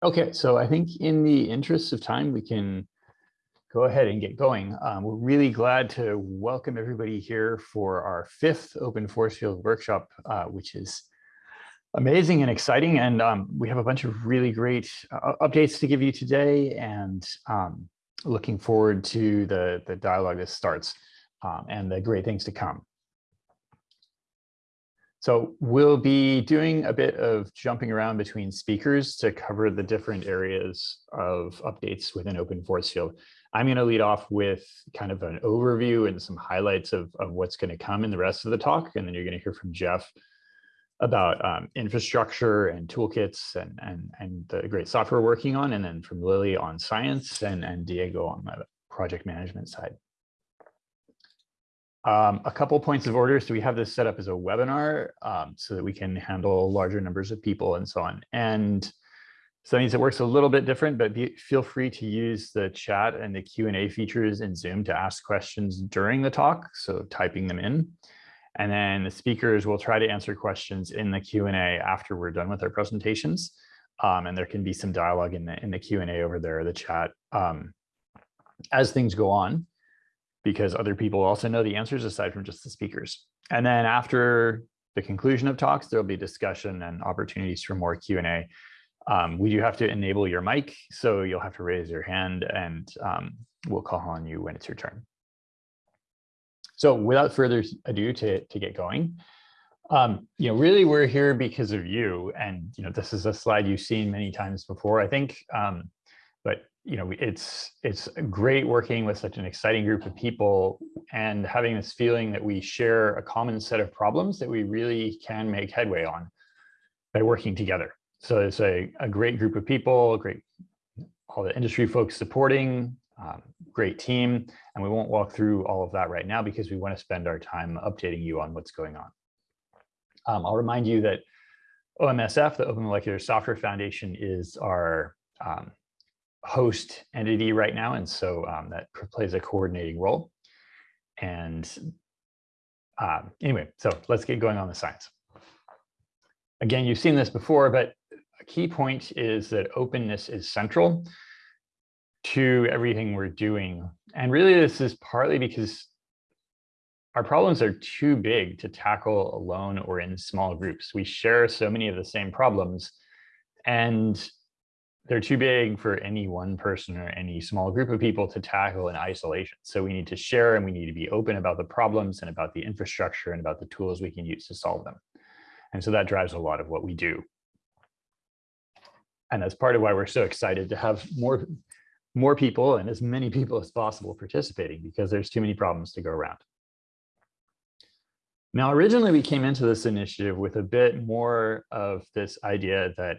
Okay, so I think in the interest of time, we can go ahead and get going. Um, we're really glad to welcome everybody here for our fifth Open Force Field workshop, uh, which is amazing and exciting. And um, we have a bunch of really great uh, updates to give you today and um, looking forward to the, the dialogue that starts um, and the great things to come. So we'll be doing a bit of jumping around between speakers to cover the different areas of updates within open force field. I'm going to lead off with kind of an overview and some highlights of, of what's going to come in the rest of the talk. And then you're going to hear from Jeff about um, infrastructure and toolkits and, and, and the great software we're working on. And then from Lily on science and, and Diego on the project management side. Um, a couple points of order. So we have this set up as a webinar um, so that we can handle larger numbers of people and so on. And so that means it works a little bit different, but be, feel free to use the chat and the Q&A features in Zoom to ask questions during the talk. So typing them in. And then the speakers will try to answer questions in the Q&A after we're done with our presentations. Um, and there can be some dialogue in the, in the Q&A over there, the chat, um, as things go on because other people also know the answers aside from just the speakers. And then after the conclusion of talks, there'll be discussion and opportunities for more Q&A. Um, we do have to enable your mic, so you'll have to raise your hand and um, we'll call on you when it's your turn. So without further ado to, to get going, um, you know, really we're here because of you. And, you know, this is a slide you've seen many times before, I think. Um, but you know, it's it's great working with such an exciting group of people and having this feeling that we share a common set of problems that we really can make headway on by working together. So it's a, a great group of people, great, all the industry folks supporting, um, great team. And we won't walk through all of that right now because we want to spend our time updating you on what's going on. Um, I'll remind you that OMSF, the Open Molecular Software Foundation, is our um, host entity right now. And so um, that plays a coordinating role. And um, anyway, so let's get going on the science. Again, you've seen this before, but a key point is that openness is central to everything we're doing. And really, this is partly because our problems are too big to tackle alone or in small groups. We share so many of the same problems. And they're too big for any one person or any small group of people to tackle in isolation. So we need to share and we need to be open about the problems and about the infrastructure and about the tools we can use to solve them. And so that drives a lot of what we do. And that's part of why we're so excited to have more, more people and as many people as possible participating because there's too many problems to go around. Now, originally we came into this initiative with a bit more of this idea that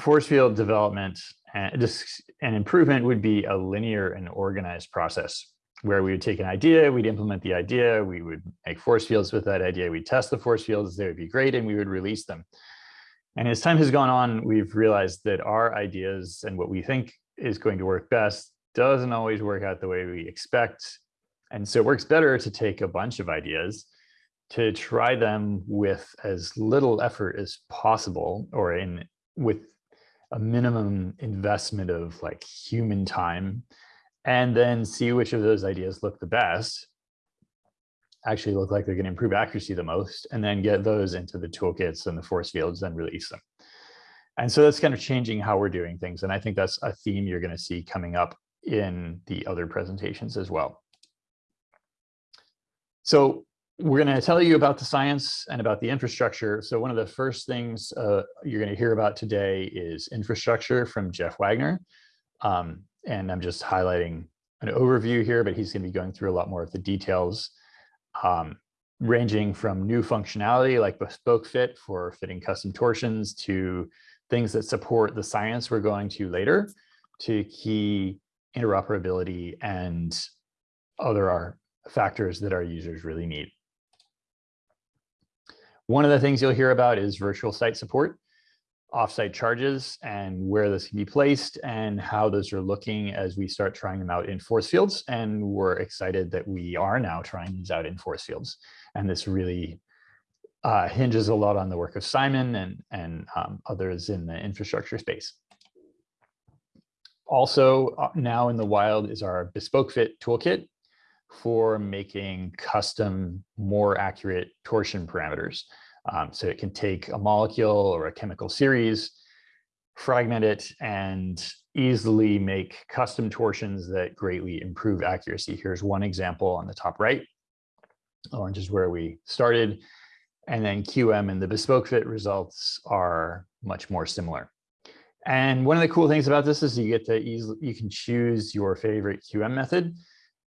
force field development uh, and just an improvement would be a linear and organized process where we would take an idea, we'd implement the idea, we would make force fields with that idea, we'd test the force fields, they would be great, and we would release them. And as time has gone on, we've realized that our ideas and what we think is going to work best doesn't always work out the way we expect. And so it works better to take a bunch of ideas, to try them with as little effort as possible or in with a minimum investment of like human time and then see which of those ideas look the best actually look like they're going to improve accuracy the most and then get those into the toolkits and the force fields and release them. And so that's kind of changing how we're doing things and i think that's a theme you're going to see coming up in the other presentations as well. So we're going to tell you about the science and about the infrastructure. So one of the first things uh, you're going to hear about today is infrastructure from Jeff Wagner. Um, and I'm just highlighting an overview here, but he's going to be going through a lot more of the details, um, ranging from new functionality like bespoke fit for fitting custom torsions to things that support the science we're going to later to key interoperability and other factors that our users really need. One of the things you'll hear about is virtual site support, offsite charges and where this can be placed and how those are looking as we start trying them out in force fields. And we're excited that we are now trying these out in force fields. And this really uh, hinges a lot on the work of Simon and, and um, others in the infrastructure space. Also uh, now in the wild is our bespoke fit toolkit for making custom, more accurate torsion parameters. Um, so it can take a molecule or a chemical series, fragment it, and easily make custom torsions that greatly improve accuracy. Here's one example on the top right. Orange is where we started. And then QM and the bespoke fit results are much more similar. And one of the cool things about this is you get to easily, you can choose your favorite QM method,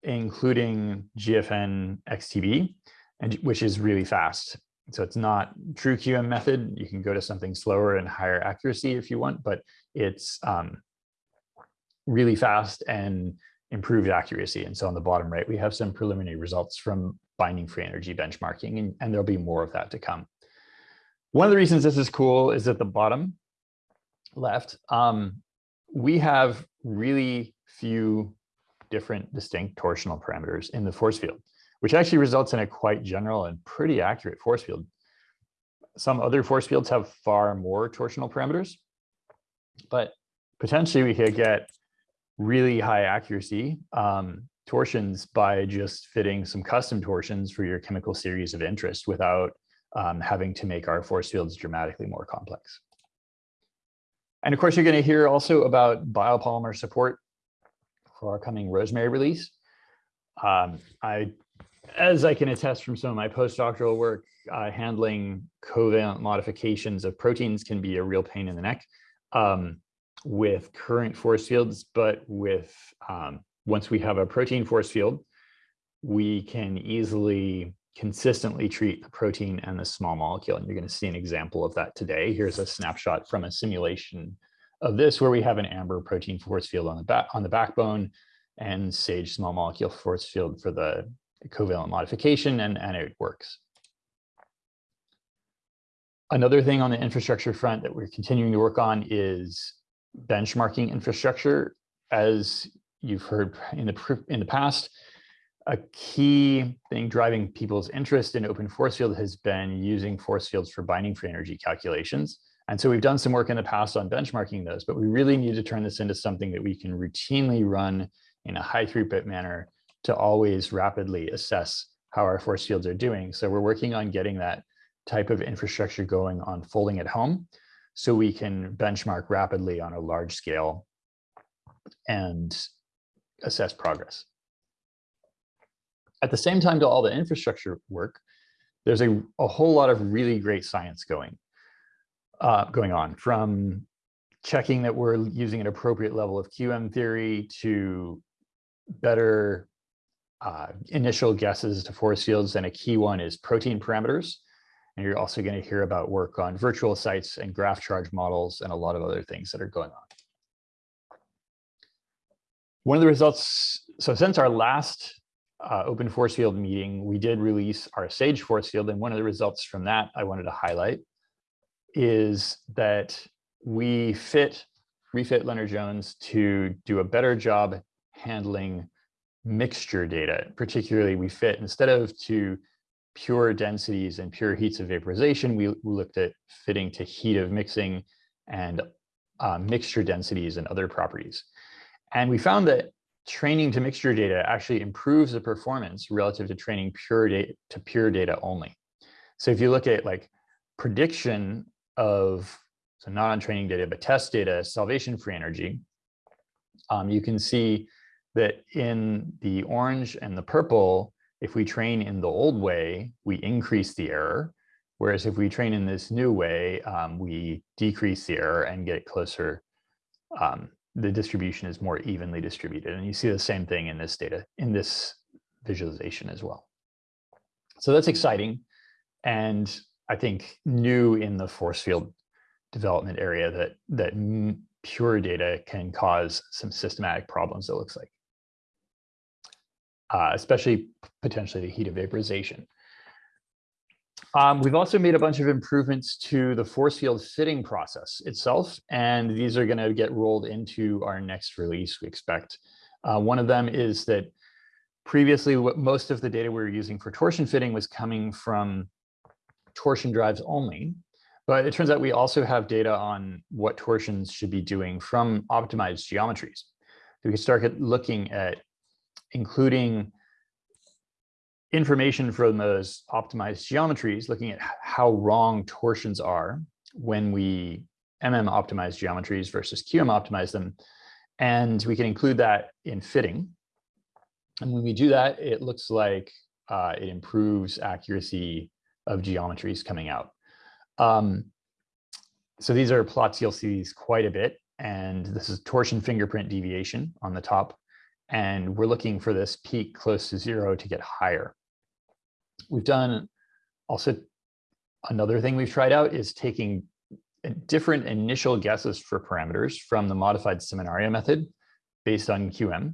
including GFN XTB, and which is really fast. So it's not true QM method. You can go to something slower and higher accuracy if you want, but it's um, really fast and improved accuracy. And so on the bottom right, we have some preliminary results from binding free energy benchmarking, and, and there'll be more of that to come. One of the reasons this is cool is at the bottom left, um, we have really few different distinct torsional parameters in the force field, which actually results in a quite general and pretty accurate force field. Some other force fields have far more torsional parameters, but potentially we could get really high accuracy um, torsions by just fitting some custom torsions for your chemical series of interest without um, having to make our force fields dramatically more complex. And of course, you're going to hear also about biopolymer support for our coming Rosemary release. Um, I, as I can attest from some of my postdoctoral work, uh, handling covalent modifications of proteins can be a real pain in the neck. Um, with current force fields, but with um, once we have a protein force field, we can easily consistently treat the protein and the small molecule. And you're going to see an example of that today. Here's a snapshot from a simulation of this where we have an amber protein force field on the back on the backbone and sage small molecule force field for the covalent modification and, and it works. Another thing on the infrastructure front that we're continuing to work on is benchmarking infrastructure, as you've heard in the, in the past, a key thing driving people's interest in open force field has been using force fields for binding free energy calculations. And so we've done some work in the past on benchmarking those, but we really need to turn this into something that we can routinely run in a high throughput manner to always rapidly assess how our force fields are doing. So we're working on getting that type of infrastructure going on folding at home so we can benchmark rapidly on a large scale and assess progress. At the same time to all the infrastructure work, there's a, a whole lot of really great science going, uh, going on from checking that we're using an appropriate level of QM theory to better uh, initial guesses to force fields. And a key one is protein parameters. And you're also going to hear about work on virtual sites and graph charge models and a lot of other things that are going on. One of the results, so since our last uh, open force field meeting, we did release our SAGE force field. And one of the results from that I wanted to highlight is that we fit, refit Lennard-Jones to do a better job handling mixture data. Particularly we fit, instead of to pure densities and pure heats of vaporization, we, looked at fitting to heat of mixing and uh, mixture densities and other properties. And we found that training to mixture data actually improves the performance relative to training pure data to pure data only. So if you look at like prediction of, so not on training data, but test data, solvation free energy, um, you can see that in the orange and the purple, if we train in the old way, we increase the error. Whereas if we train in this new way, um, we decrease the error and get closer. Um, the distribution is more evenly distributed. And you see the same thing in this data, in this visualization as well. So that's exciting. And I think new in the force field development area that, that pure data can cause some systematic problems, it looks like uh, especially potentially the heat of vaporization. Um, we've also made a bunch of improvements to the force field fitting process itself, and these are going to get rolled into our next release, we expect. Uh, one of them is that previously, what most of the data we were using for torsion fitting was coming from torsion drives only, but it turns out we also have data on what torsions should be doing from optimized geometries. We can start looking at including information from those optimized geometries, looking at how wrong torsions are when we MM optimize geometries versus QM optimize them. And we can include that in fitting. And when we do that, it looks like uh, it improves accuracy of geometries coming out. Um, so these are plots you'll see these quite a bit. And this is torsion fingerprint deviation on the top. And we're looking for this peak close to zero to get higher. We've done also another thing we've tried out is taking different initial guesses for parameters from the modified Seminario method based on QM.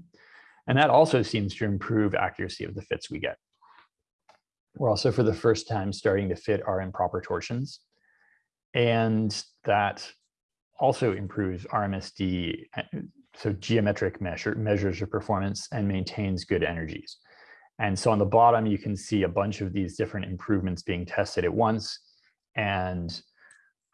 And that also seems to improve accuracy of the fits we get. We're also for the first time starting to fit our improper torsions. And that also improves RMSD, so geometric measure, measures of performance and maintains good energies. And so on the bottom, you can see a bunch of these different improvements being tested at once. And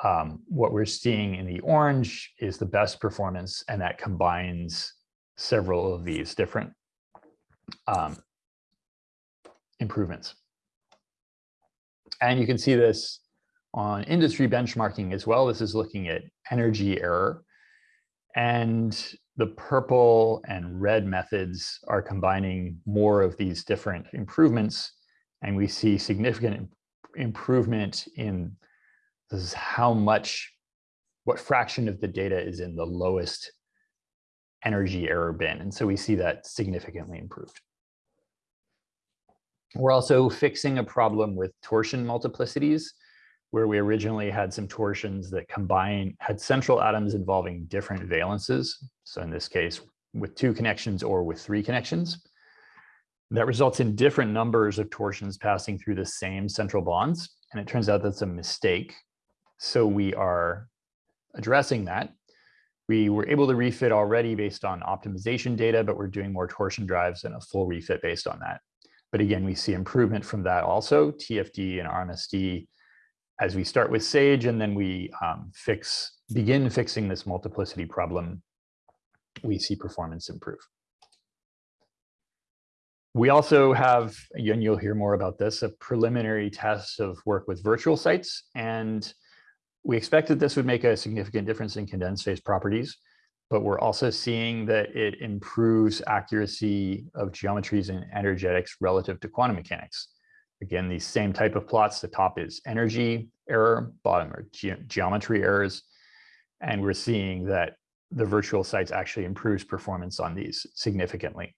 um, what we're seeing in the orange is the best performance, and that combines several of these different um, improvements. And you can see this on industry benchmarking as well. This is looking at energy error. And the purple and red methods are combining more of these different improvements. And we see significant improvement in this is how much, what fraction of the data is in the lowest energy error bin. And so we see that significantly improved. We're also fixing a problem with torsion multiplicities where we originally had some torsions that combine, had central atoms involving different valences. So in this case, with two connections or with three connections. That results in different numbers of torsions passing through the same central bonds. And it turns out that's a mistake. So we are addressing that. We were able to refit already based on optimization data, but we're doing more torsion drives and a full refit based on that. But again, we see improvement from that also, TFD and RMSD as we start with Sage and then we um, fix, begin fixing this multiplicity problem, we see performance improve. We also have, again, you'll hear more about this, a preliminary test of work with virtual sites. And we expect that this would make a significant difference in condensed phase properties, but we're also seeing that it improves accuracy of geometries and energetics relative to quantum mechanics. Again, these same type of plots, the top is energy error, bottom are ge geometry errors. And we're seeing that the virtual sites actually improves performance on these significantly,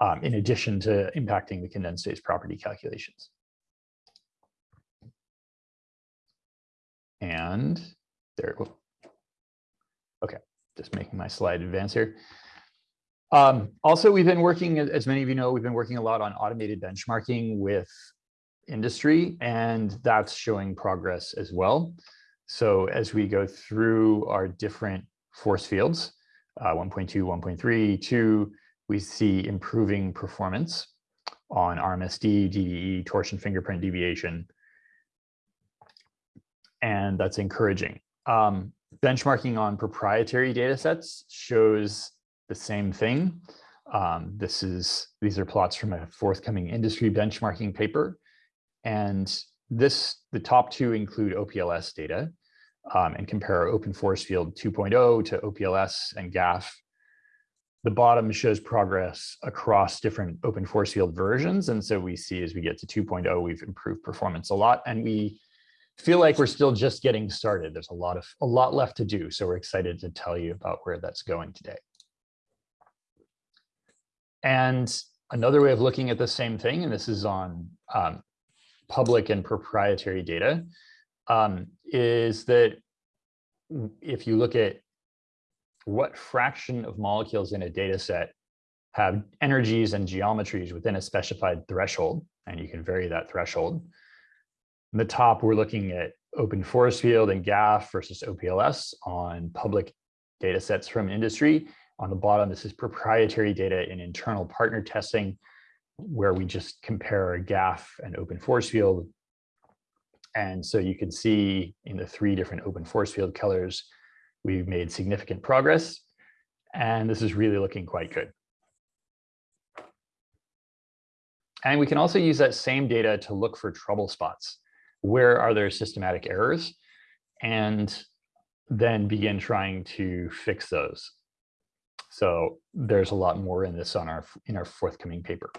um, in addition to impacting the condensed phase property calculations. And there, just making my slide advance here. Um, also, we've been working, as many of you know, we've been working a lot on automated benchmarking with industry, and that's showing progress as well. So as we go through our different force fields, uh, 1.2, 1.3, 2, we see improving performance on RMSD, DDE, torsion fingerprint deviation, and that's encouraging. Um, benchmarking on proprietary data sets shows the same thing. Um, this is these are plots from a forthcoming industry benchmarking paper. And this, the top two include OPLS data um, and compare open force field 2.0 to OPLS and GAFF. The bottom shows progress across different open force field versions. And so we see as we get to 2.0, we've improved performance a lot. And we feel like we're still just getting started. There's a lot of a lot left to do. So we're excited to tell you about where that's going today. And another way of looking at the same thing, and this is on um, public and proprietary data, um, is that if you look at what fraction of molecules in a data set have energies and geometries within a specified threshold, and you can vary that threshold. In the top, we're looking at open force field and GAFF versus OPLS on public data sets from industry. On the bottom, this is proprietary data in internal partner testing, where we just compare GAFF and open force field. And so you can see in the three different open force field colors, we've made significant progress. And this is really looking quite good. And we can also use that same data to look for trouble spots. Where are there systematic errors? And then begin trying to fix those. So there's a lot more in this on our in our forthcoming paper.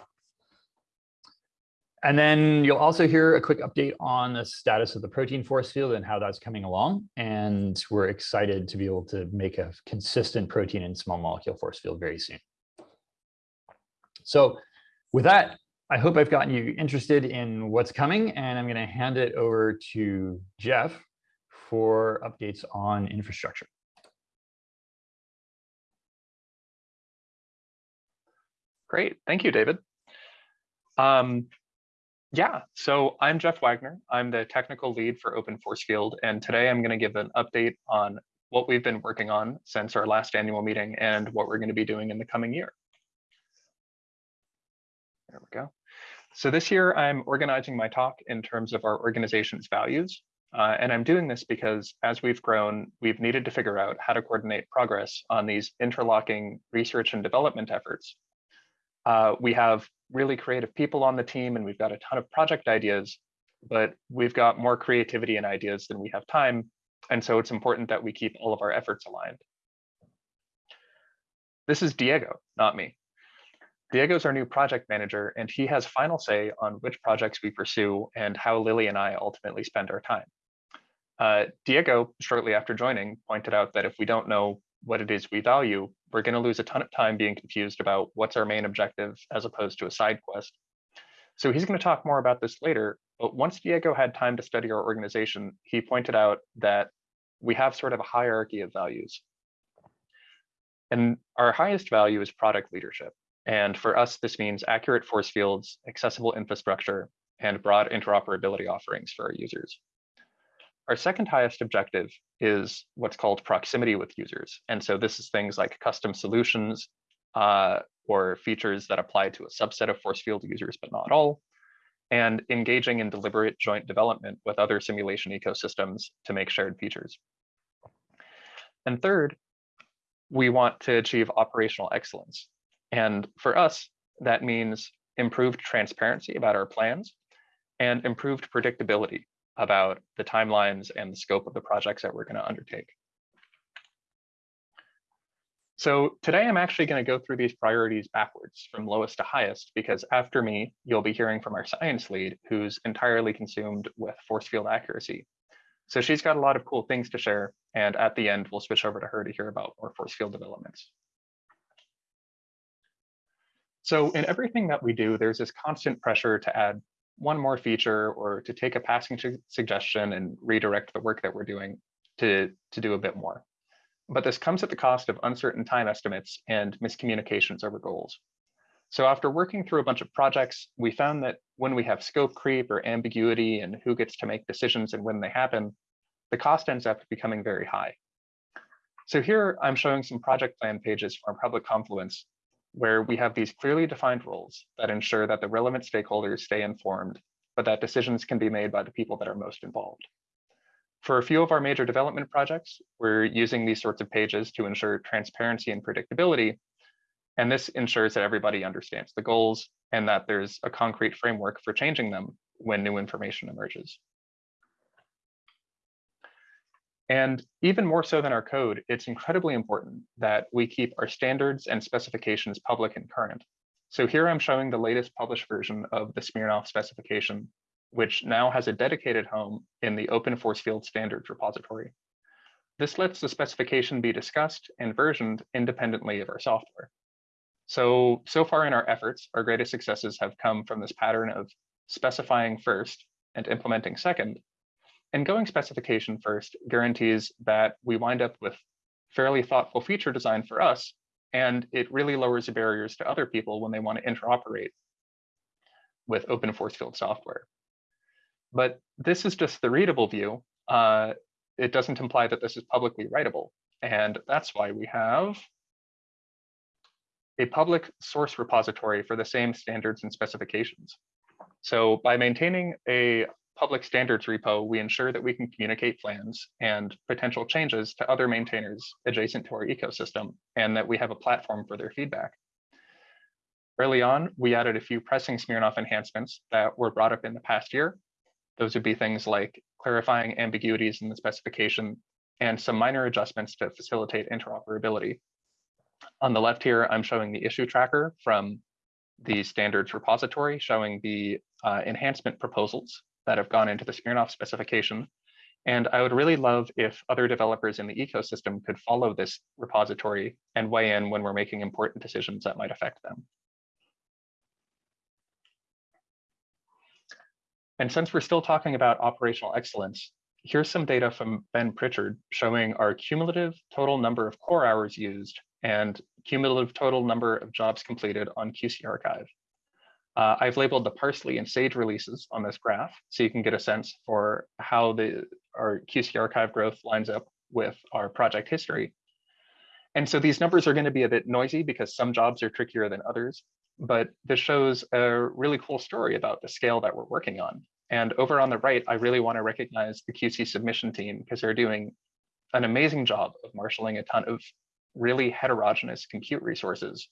And then you'll also hear a quick update on the status of the protein force field and how that's coming along. And we're excited to be able to make a consistent protein and small molecule force field very soon. So with that, I hope I've gotten you interested in what's coming, and I'm going to hand it over to Jeff for updates on infrastructure. Great, thank you, David. Um, yeah, so I'm Jeff Wagner. I'm the technical lead for Open Force Field, and today I'm going to give an update on what we've been working on since our last annual meeting and what we're going to be doing in the coming year. There we go. So this year I'm organizing my talk in terms of our organization's values. Uh, and I'm doing this because as we've grown, we've needed to figure out how to coordinate progress on these interlocking research and development efforts. Uh, we have really creative people on the team and we've got a ton of project ideas, but we've got more creativity and ideas than we have time. And so it's important that we keep all of our efforts aligned. This is Diego, not me. Diego's our new project manager, and he has final say on which projects we pursue and how Lily and I ultimately spend our time. Uh, Diego, shortly after joining, pointed out that if we don't know what it is we value, we're going to lose a ton of time being confused about what's our main objective as opposed to a side quest. So he's going to talk more about this later, but once Diego had time to study our organization, he pointed out that we have sort of a hierarchy of values. And our highest value is product leadership. And for us, this means accurate force fields, accessible infrastructure, and broad interoperability offerings for our users. Our second highest objective is what's called proximity with users. And so this is things like custom solutions uh, or features that apply to a subset of force field users, but not all, and engaging in deliberate joint development with other simulation ecosystems to make shared features. And third, we want to achieve operational excellence. And for us, that means improved transparency about our plans and improved predictability about the timelines and the scope of the projects that we're going to undertake. So today I'm actually going to go through these priorities backwards from lowest to highest because after me, you'll be hearing from our science lead who's entirely consumed with force field accuracy. So she's got a lot of cool things to share. And at the end, we'll switch over to her to hear about more force field developments. So in everything that we do, there's this constant pressure to add one more feature or to take a passing suggestion and redirect the work that we're doing to, to do a bit more. But this comes at the cost of uncertain time estimates and miscommunications over goals. So after working through a bunch of projects, we found that when we have scope creep or ambiguity and who gets to make decisions and when they happen, the cost ends up becoming very high. So here I'm showing some project plan pages from public confluence where we have these clearly defined roles that ensure that the relevant stakeholders stay informed, but that decisions can be made by the people that are most involved. For a few of our major development projects, we're using these sorts of pages to ensure transparency and predictability. And this ensures that everybody understands the goals and that there's a concrete framework for changing them when new information emerges. And even more so than our code, it's incredibly important that we keep our standards and specifications public and current. So here I'm showing the latest published version of the Smirnoff specification, which now has a dedicated home in the Open Force Field Standards repository. This lets the specification be discussed and versioned independently of our software. So, so far in our efforts, our greatest successes have come from this pattern of specifying first and implementing second, and going specification first guarantees that we wind up with fairly thoughtful feature design for us, and it really lowers the barriers to other people when they want to interoperate with open force field software. But this is just the readable view. Uh, it doesn't imply that this is publicly writable. And that's why we have a public source repository for the same standards and specifications. So by maintaining a public standards repo, we ensure that we can communicate plans and potential changes to other maintainers adjacent to our ecosystem, and that we have a platform for their feedback. Early on, we added a few pressing Smirnoff enhancements that were brought up in the past year. Those would be things like clarifying ambiguities in the specification and some minor adjustments to facilitate interoperability. On the left here, I'm showing the issue tracker from the standards repository showing the uh, enhancement proposals that have gone into the Smirnoff specification. And I would really love if other developers in the ecosystem could follow this repository and weigh in when we're making important decisions that might affect them. And since we're still talking about operational excellence, here's some data from Ben Pritchard showing our cumulative total number of core hours used and cumulative total number of jobs completed on QC Archive. Uh, I've labeled the Parsley and Sage releases on this graph, so you can get a sense for how the our QC Archive growth lines up with our project history. And so these numbers are going to be a bit noisy because some jobs are trickier than others, but this shows a really cool story about the scale that we're working on. And over on the right, I really want to recognize the QC submission team because they're doing an amazing job of marshaling a ton of really heterogeneous compute resources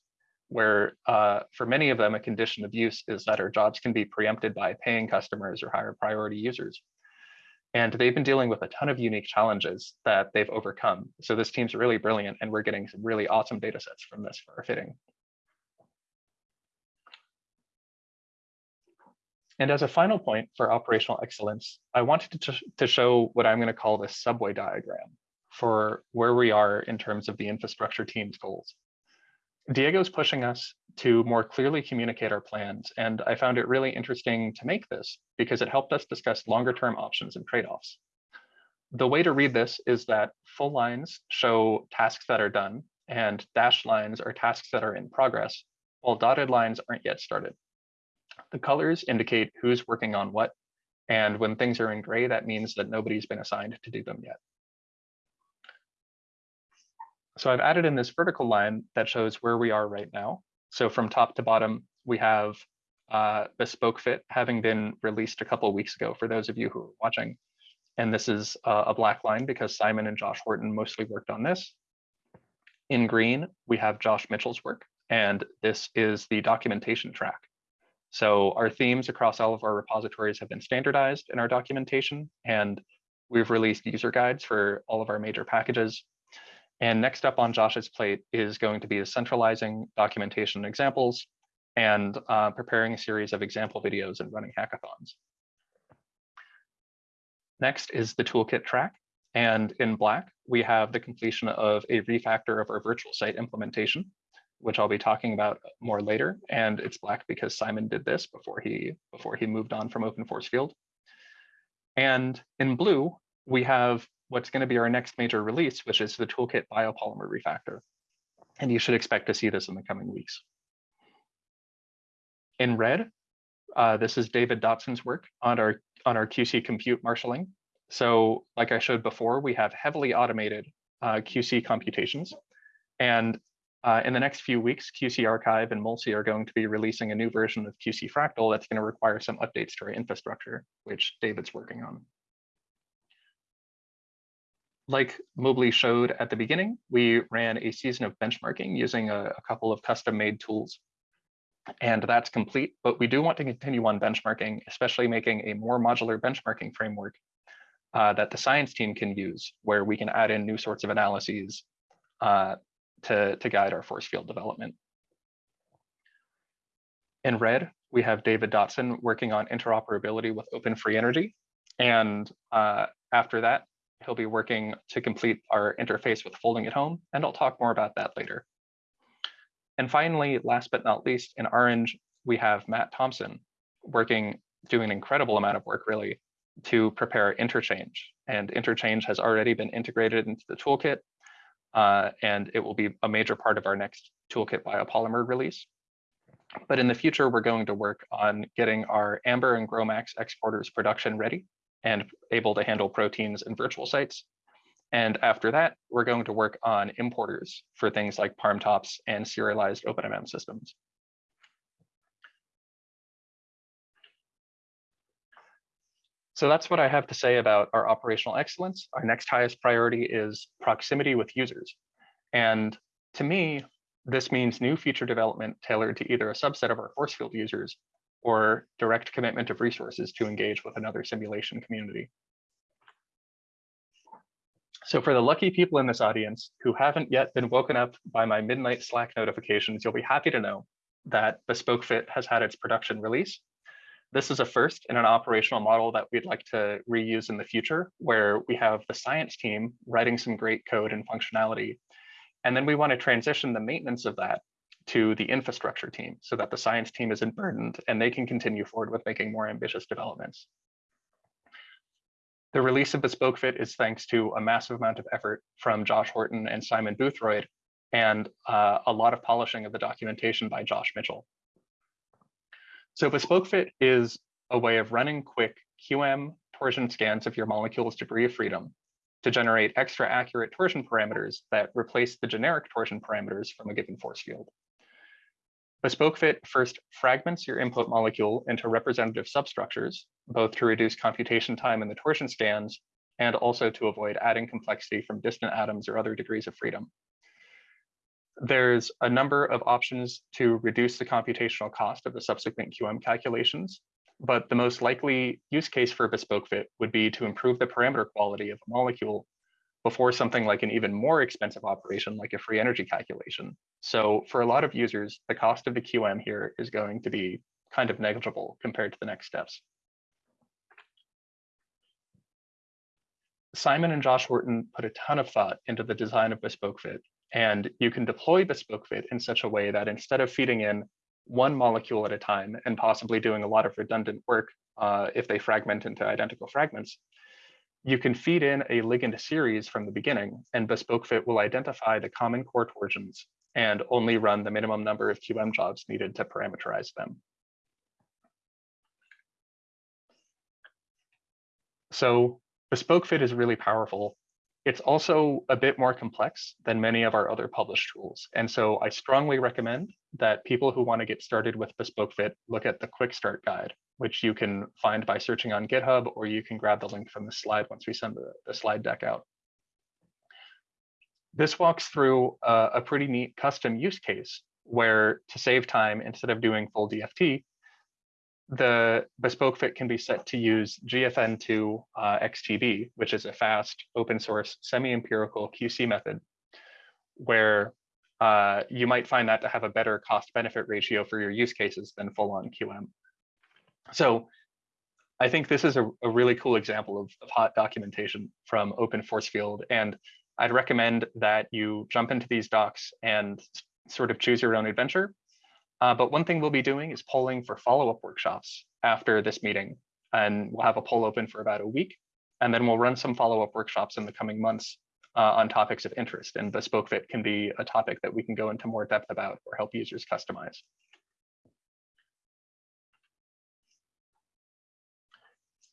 where uh, for many of them, a condition of use is that our jobs can be preempted by paying customers or higher priority users. And they've been dealing with a ton of unique challenges that they've overcome. So this team's really brilliant and we're getting some really awesome data sets from this for our fitting. And as a final point for operational excellence, I wanted to, to show what I'm going to call the subway diagram for where we are in terms of the infrastructure team's goals. Diego's pushing us to more clearly communicate our plans, and I found it really interesting to make this because it helped us discuss longer term options and trade-offs. The way to read this is that full lines show tasks that are done, and dashed lines are tasks that are in progress, while dotted lines aren't yet started. The colors indicate who's working on what, and when things are in gray, that means that nobody's been assigned to do them yet. So I've added in this vertical line that shows where we are right now. So from top to bottom, we have uh, Bespoke Fit having been released a couple weeks ago for those of you who are watching. And this is uh, a black line because Simon and Josh Horton mostly worked on this. In green, we have Josh Mitchell's work, and this is the documentation track. So our themes across all of our repositories have been standardized in our documentation, and we've released user guides for all of our major packages. And next up on Josh's plate is going to be centralizing documentation examples and uh, preparing a series of example videos and running hackathons. Next is the toolkit track. And in black, we have the completion of a refactor of our virtual site implementation, which I'll be talking about more later. And it's black because Simon did this before he, before he moved on from Open Force Field. And in blue, we have what's going to be our next major release, which is the Toolkit Biopolymer Refactor. And you should expect to see this in the coming weeks. In red, uh, this is David Dotson's work on our, on our QC compute marshaling. So like I showed before, we have heavily automated uh, QC computations. And uh, in the next few weeks, QC Archive and MolSSI are going to be releasing a new version of QC Fractal that's going to require some updates to our infrastructure, which David's working on like Mobley showed at the beginning, we ran a season of benchmarking using a, a couple of custom made tools. And that's complete, but we do want to continue on benchmarking, especially making a more modular benchmarking framework uh, that the science team can use, where we can add in new sorts of analyses uh, to, to guide our force field development. In red, we have David Dotson working on interoperability with Open Free Energy. And uh, after that, he'll be working to complete our interface with folding at home, and I'll talk more about that later. And finally, last but not least, in orange, we have Matt Thompson working, doing an incredible amount of work really to prepare interchange. And interchange has already been integrated into the toolkit, uh, and it will be a major part of our next toolkit biopolymer release. But in the future, we're going to work on getting our Amber and GROMACS exporters production ready and able to handle proteins in virtual sites. And after that, we're going to work on importers for things like ParmTops and serialized OpenMM systems. So that's what I have to say about our operational excellence. Our next highest priority is proximity with users. And to me, this means new feature development tailored to either a subset of our force field users or direct commitment of resources to engage with another simulation community. So for the lucky people in this audience who haven't yet been woken up by my midnight Slack notifications, you'll be happy to know that Bespoke Fit has had its production release. This is a first in an operational model that we'd like to reuse in the future, where we have the science team writing some great code and functionality. And then we want to transition the maintenance of that to the infrastructure team so that the science team isn't burdened and they can continue forward with making more ambitious developments. The release of Bespoke Fit is thanks to a massive amount of effort from Josh Horton and Simon Boothroyd, and uh, a lot of polishing of the documentation by Josh Mitchell. So Bespoke Fit is a way of running quick QM torsion scans of your molecule's degree of freedom to generate extra accurate torsion parameters that replace the generic torsion parameters from a given force field. Bespoke Fit first fragments your input molecule into representative substructures, both to reduce computation time in the torsion scans and also to avoid adding complexity from distant atoms or other degrees of freedom. There's a number of options to reduce the computational cost of the subsequent QM calculations, but the most likely use case for Bespoke Fit would be to improve the parameter quality of a molecule before something like an even more expensive operation like a free energy calculation. So for a lot of users, the cost of the QM here is going to be kind of negligible compared to the next steps. Simon and Josh Horton put a ton of thought into the design of Bespoke Fit, and you can deploy Bespoke Fit in such a way that instead of feeding in one molecule at a time and possibly doing a lot of redundant work uh, if they fragment into identical fragments, you can feed in a ligand series from the beginning, and Bespoke Fit will identify the common core torsions and only run the minimum number of QM jobs needed to parameterize them. So Bespoke Fit is really powerful. It's also a bit more complex than many of our other published tools. And so I strongly recommend that people who want to get started with Bespoke Fit look at the quick start guide which you can find by searching on GitHub, or you can grab the link from the slide once we send the, the slide deck out. This walks through a, a pretty neat custom use case where to save time, instead of doing full DFT, the bespoke fit can be set to use GFN2 uh, which is a fast open source semi-empirical QC method where uh, you might find that to have a better cost benefit ratio for your use cases than full on QM. So I think this is a, a really cool example of, of hot documentation from Open Force Field. And I'd recommend that you jump into these docs and sort of choose your own adventure. Uh, but one thing we'll be doing is polling for follow-up workshops after this meeting. And we'll have a poll open for about a week. And then we'll run some follow-up workshops in the coming months uh, on topics of interest. And Bespoke Fit can be a topic that we can go into more depth about or help users customize.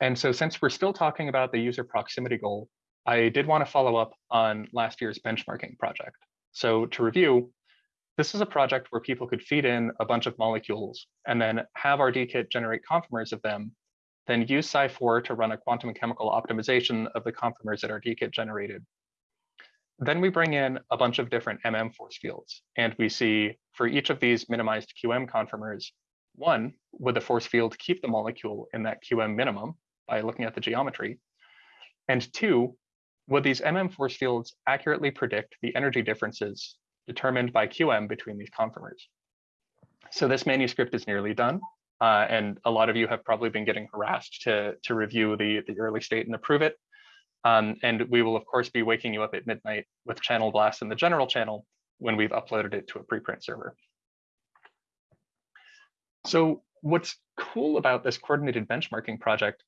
And so since we're still talking about the user proximity goal, I did want to follow up on last year's benchmarking project. So to review, this is a project where people could feed in a bunch of molecules and then have RDKit generate conformers of them, then use Psi4 to run a quantum chemical optimization of the conformers that RDKit generated. Then we bring in a bunch of different MM force fields, and we see for each of these minimized QM conformers, one, would the force field keep the molecule in that QM minimum, by looking at the geometry? And two, would these MM force fields accurately predict the energy differences determined by QM between these conformers? So this manuscript is nearly done. Uh, and a lot of you have probably been getting harassed to, to review the, the early state and approve it. Um, and we will, of course, be waking you up at midnight with channel blast in the general channel when we've uploaded it to a preprint server. So what's cool about this coordinated benchmarking project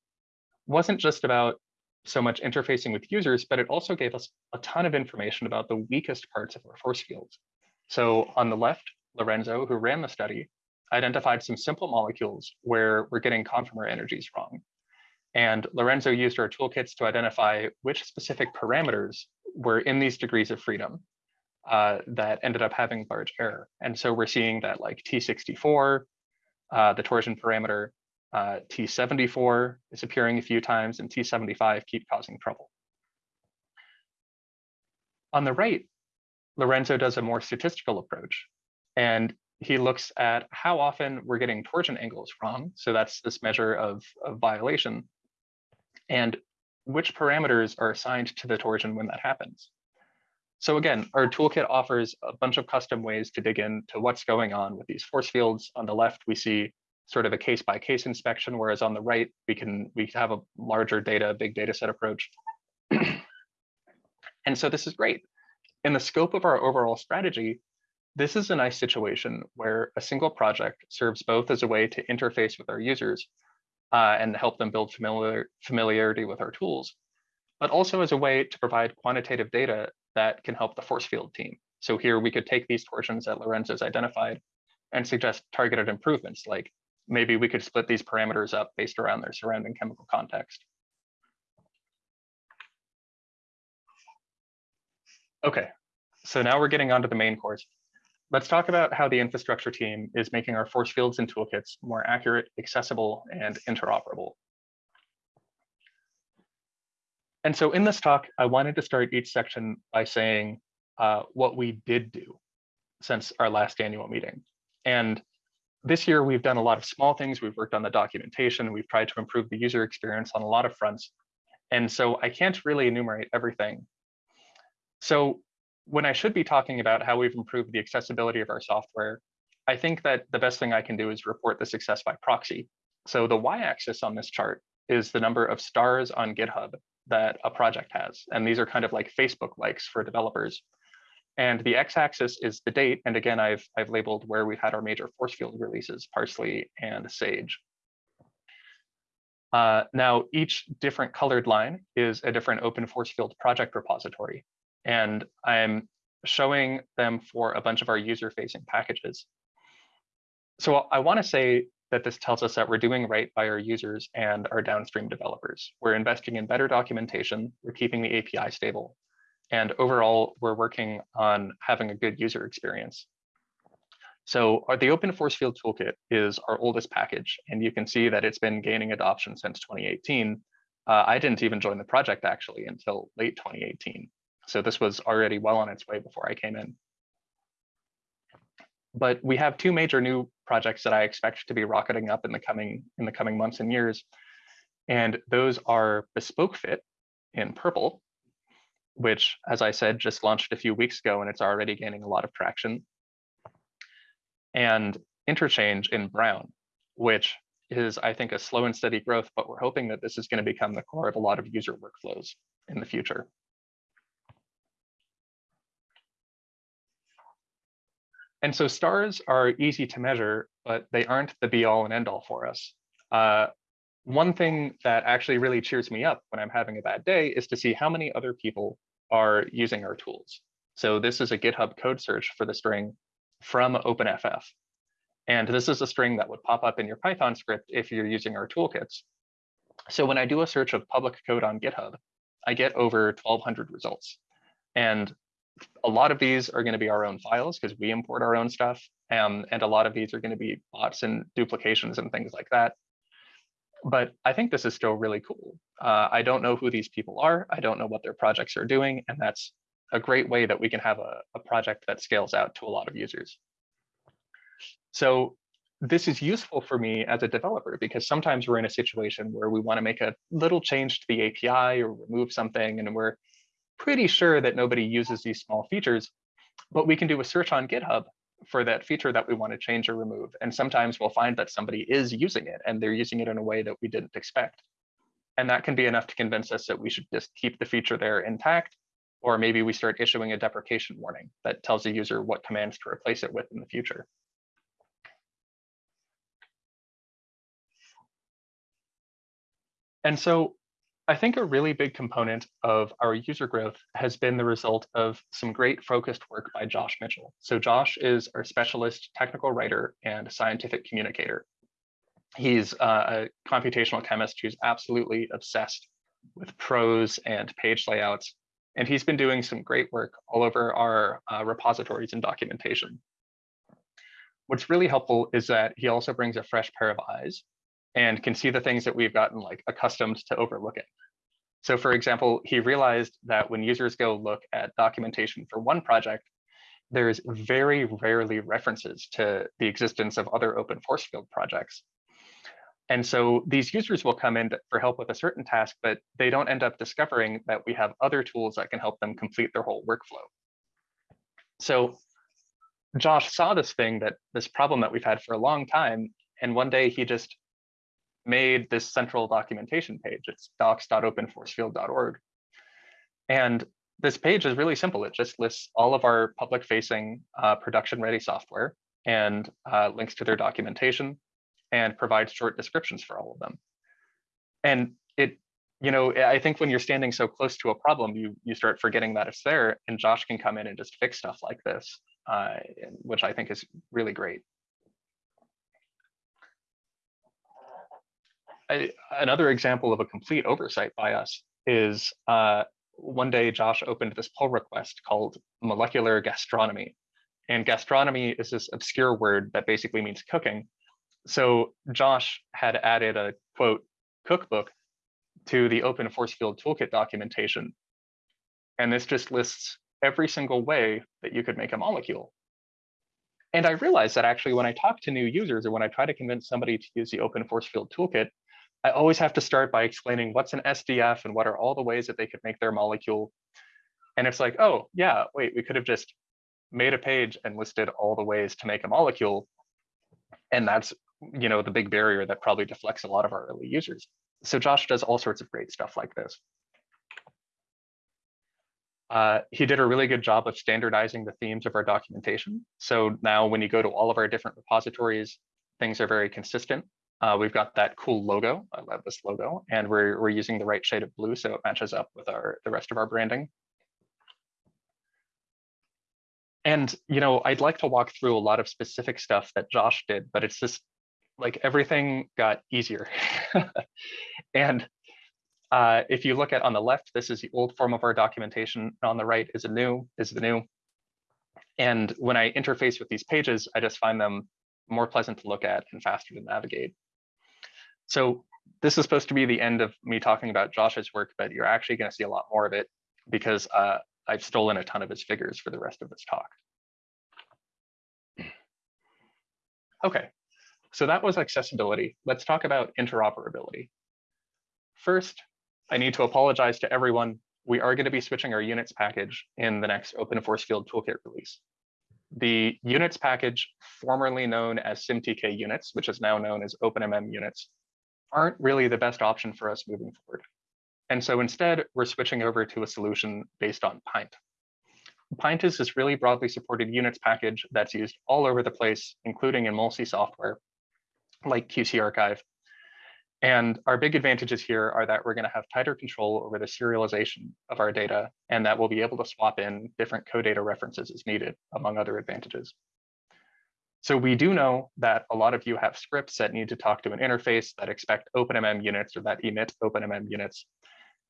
wasn't just about so much interfacing with users, but it also gave us a ton of information about the weakest parts of our force fields. So on the left, Lorenzo, who ran the study, identified some simple molecules where we're getting conformer energies wrong. And Lorenzo used our toolkits to identify which specific parameters were in these degrees of freedom uh, that ended up having large error. And so we're seeing that like T64, uh, the torsion parameter, Uh, T74 is appearing a few times and T75 keep causing trouble. On the right, Lorenzo does a more statistical approach and he looks at how often we're getting torsion angles wrong. So that's this measure of, of violation and which parameters are assigned to the torsion when that happens. So again, our toolkit offers a bunch of custom ways to dig into what's going on with these force fields. On the left, we see sort of a case by case inspection, whereas on the right, we can we have a larger data, big data set approach. and so this is great. In the scope of our overall strategy, this is a nice situation where a single project serves both as a way to interface with our users uh, and help them build familiar, familiarity with our tools, but also as a way to provide quantitative data that can help the force field team. So here we could take these torsions that Lorenzo's identified and suggest targeted improvements, like maybe we could split these parameters up based around their surrounding chemical context. Okay, so now we're getting onto the main course. Let's talk about how the infrastructure team is making our force fields and toolkits more accurate, accessible, and interoperable. And so in this talk, I wanted to start each section by saying uh, what we did do since our last annual meeting. And this year, we've done a lot of small things. We've worked on the documentation. We've tried to improve the user experience on a lot of fronts. And so I can't really enumerate everything. So when I should be talking about how we've improved the accessibility of our software, I think that the best thing I can do is report the success by proxy. So the y-axis on this chart is the number of stars on GitHub that a project has. And these are kind of like Facebook likes for developers. And the x-axis is the date. And again, I've, I've labeled where we've had our major force field releases, Parsley and Sage. Uh, now, each different colored line is a different open force field project repository. And I'm showing them for a bunch of our user-facing packages. So I want to say that this tells us that we're doing right by our users and our downstream developers. We're investing in better documentation, we're keeping the API stable, and overall, we're working on having a good user experience. So our, the Open Force Field Toolkit is our oldest package, and you can see that it's been gaining adoption since 2018. Uh, I didn't even join the project actually until late 2018. So this was already well on its way before I came in. But we have two major new projects that I expect to be rocketing up in the coming in the coming months and years. And those are Bespoke Fit in purple, which, as I said, just launched a few weeks ago and it's already gaining a lot of traction. And Interchange in brown, which is, I think, a slow and steady growth, but we're hoping that this is going to become the core of a lot of user workflows in the future. And so stars are easy to measure, but they aren't the be all and end all for us. Uh, one thing that actually really cheers me up when I'm having a bad day is to see how many other people are using our tools. So this is a GitHub code search for the string from OpenFF. And this is a string that would pop up in your Python script if you're using our toolkits. So when I do a search of public code on GitHub, I get over 1200 results. And a lot of these are going to be our own files because we import our own stuff. Um, and a lot of these are going to be bots and duplications and things like that. But I think this is still really cool. Uh, I don't know who these people are. I don't know what their projects are doing. And that's a great way that we can have a, a project that scales out to a lot of users. So this is useful for me as a developer because sometimes we're in a situation where we want to make a little change to the API or remove something and we're pretty sure that nobody uses these small features, but we can do a search on GitHub for that feature that we want to change or remove. And sometimes we'll find that somebody is using it and they're using it in a way that we didn't expect. And that can be enough to convince us that we should just keep the feature there intact, or maybe we start issuing a deprecation warning that tells the user what commands to replace it with in the future. And so I think a really big component of our user growth has been the result of some great focused work by Josh Mitchell. So Josh is our specialist technical writer and scientific communicator. He's uh, a computational chemist who's absolutely obsessed with prose and page layouts. And he's been doing some great work all over our uh, repositories and documentation. What's really helpful is that he also brings a fresh pair of eyes and can see the things that we've gotten like accustomed to overlooking. So for example, he realized that when users go look at documentation for one project, there's very rarely references to the existence of other open force field projects. And so these users will come in for help with a certain task, but they don't end up discovering that we have other tools that can help them complete their whole workflow. So Josh saw this thing that this problem that we've had for a long time. And one day he just made this central documentation page. It's docs.openforcefield.org. And this page is really simple. It just lists all of our public facing uh, production ready software and uh, links to their documentation and provides short descriptions for all of them. And it, you know, I think when you're standing so close to a problem, you you start forgetting that it's there and Josh can come in and just fix stuff like this, uh, which I think is really great. I, another example of a complete oversight by us is uh, one day Josh opened this pull request called molecular gastronomy. And gastronomy is this obscure word that basically means cooking. So Josh had added a quote cookbook to the open force field toolkit documentation. And this just lists every single way that you could make a molecule. And I realized that actually when I talk to new users or when I try to convince somebody to use the open force field toolkit, I always have to start by explaining what's an SDF and what are all the ways that they could make their molecule. And it's like, oh, yeah, wait, we could have just made a page and listed all the ways to make a molecule. And that's, you know, the big barrier that probably deflects a lot of our early users. So Josh does all sorts of great stuff like this. Uh, he did a really good job of standardizing the themes of our documentation. So now when you go to all of our different repositories, things are very consistent. Uh, we've got that cool logo. I love this logo, and we're we're using the right shade of blue so it matches up with our the rest of our branding. And you know, I'd like to walk through a lot of specific stuff that Josh did, but it's just like everything got easier. and uh, if you look at on the left, this is the old form of our documentation. On the right is a new is the new. And when I interface with these pages, I just find them more pleasant to look at and faster to navigate. So this is supposed to be the end of me talking about Josh's work, but you're actually going to see a lot more of it because uh, I've stolen a ton of his figures for the rest of this talk. Okay, so that was accessibility. Let's talk about interoperability. First, I need to apologize to everyone. We are going to be switching our units package in the next Open Force Field Toolkit release. The units package, formerly known as SimTK units, which is now known as OpenMM units, aren't really the best option for us moving forward. And so instead, we're switching over to a solution based on Pint. Pint is this really broadly supported units package that's used all over the place, including in MolSSI software like QC Archive. And our big advantages here are that we're going to have tighter control over the serialization of our data, and that we'll be able to swap in different code data references as needed, among other advantages. So we do know that a lot of you have scripts that need to talk to an interface that expect OpenMM units or that emit OpenMM units.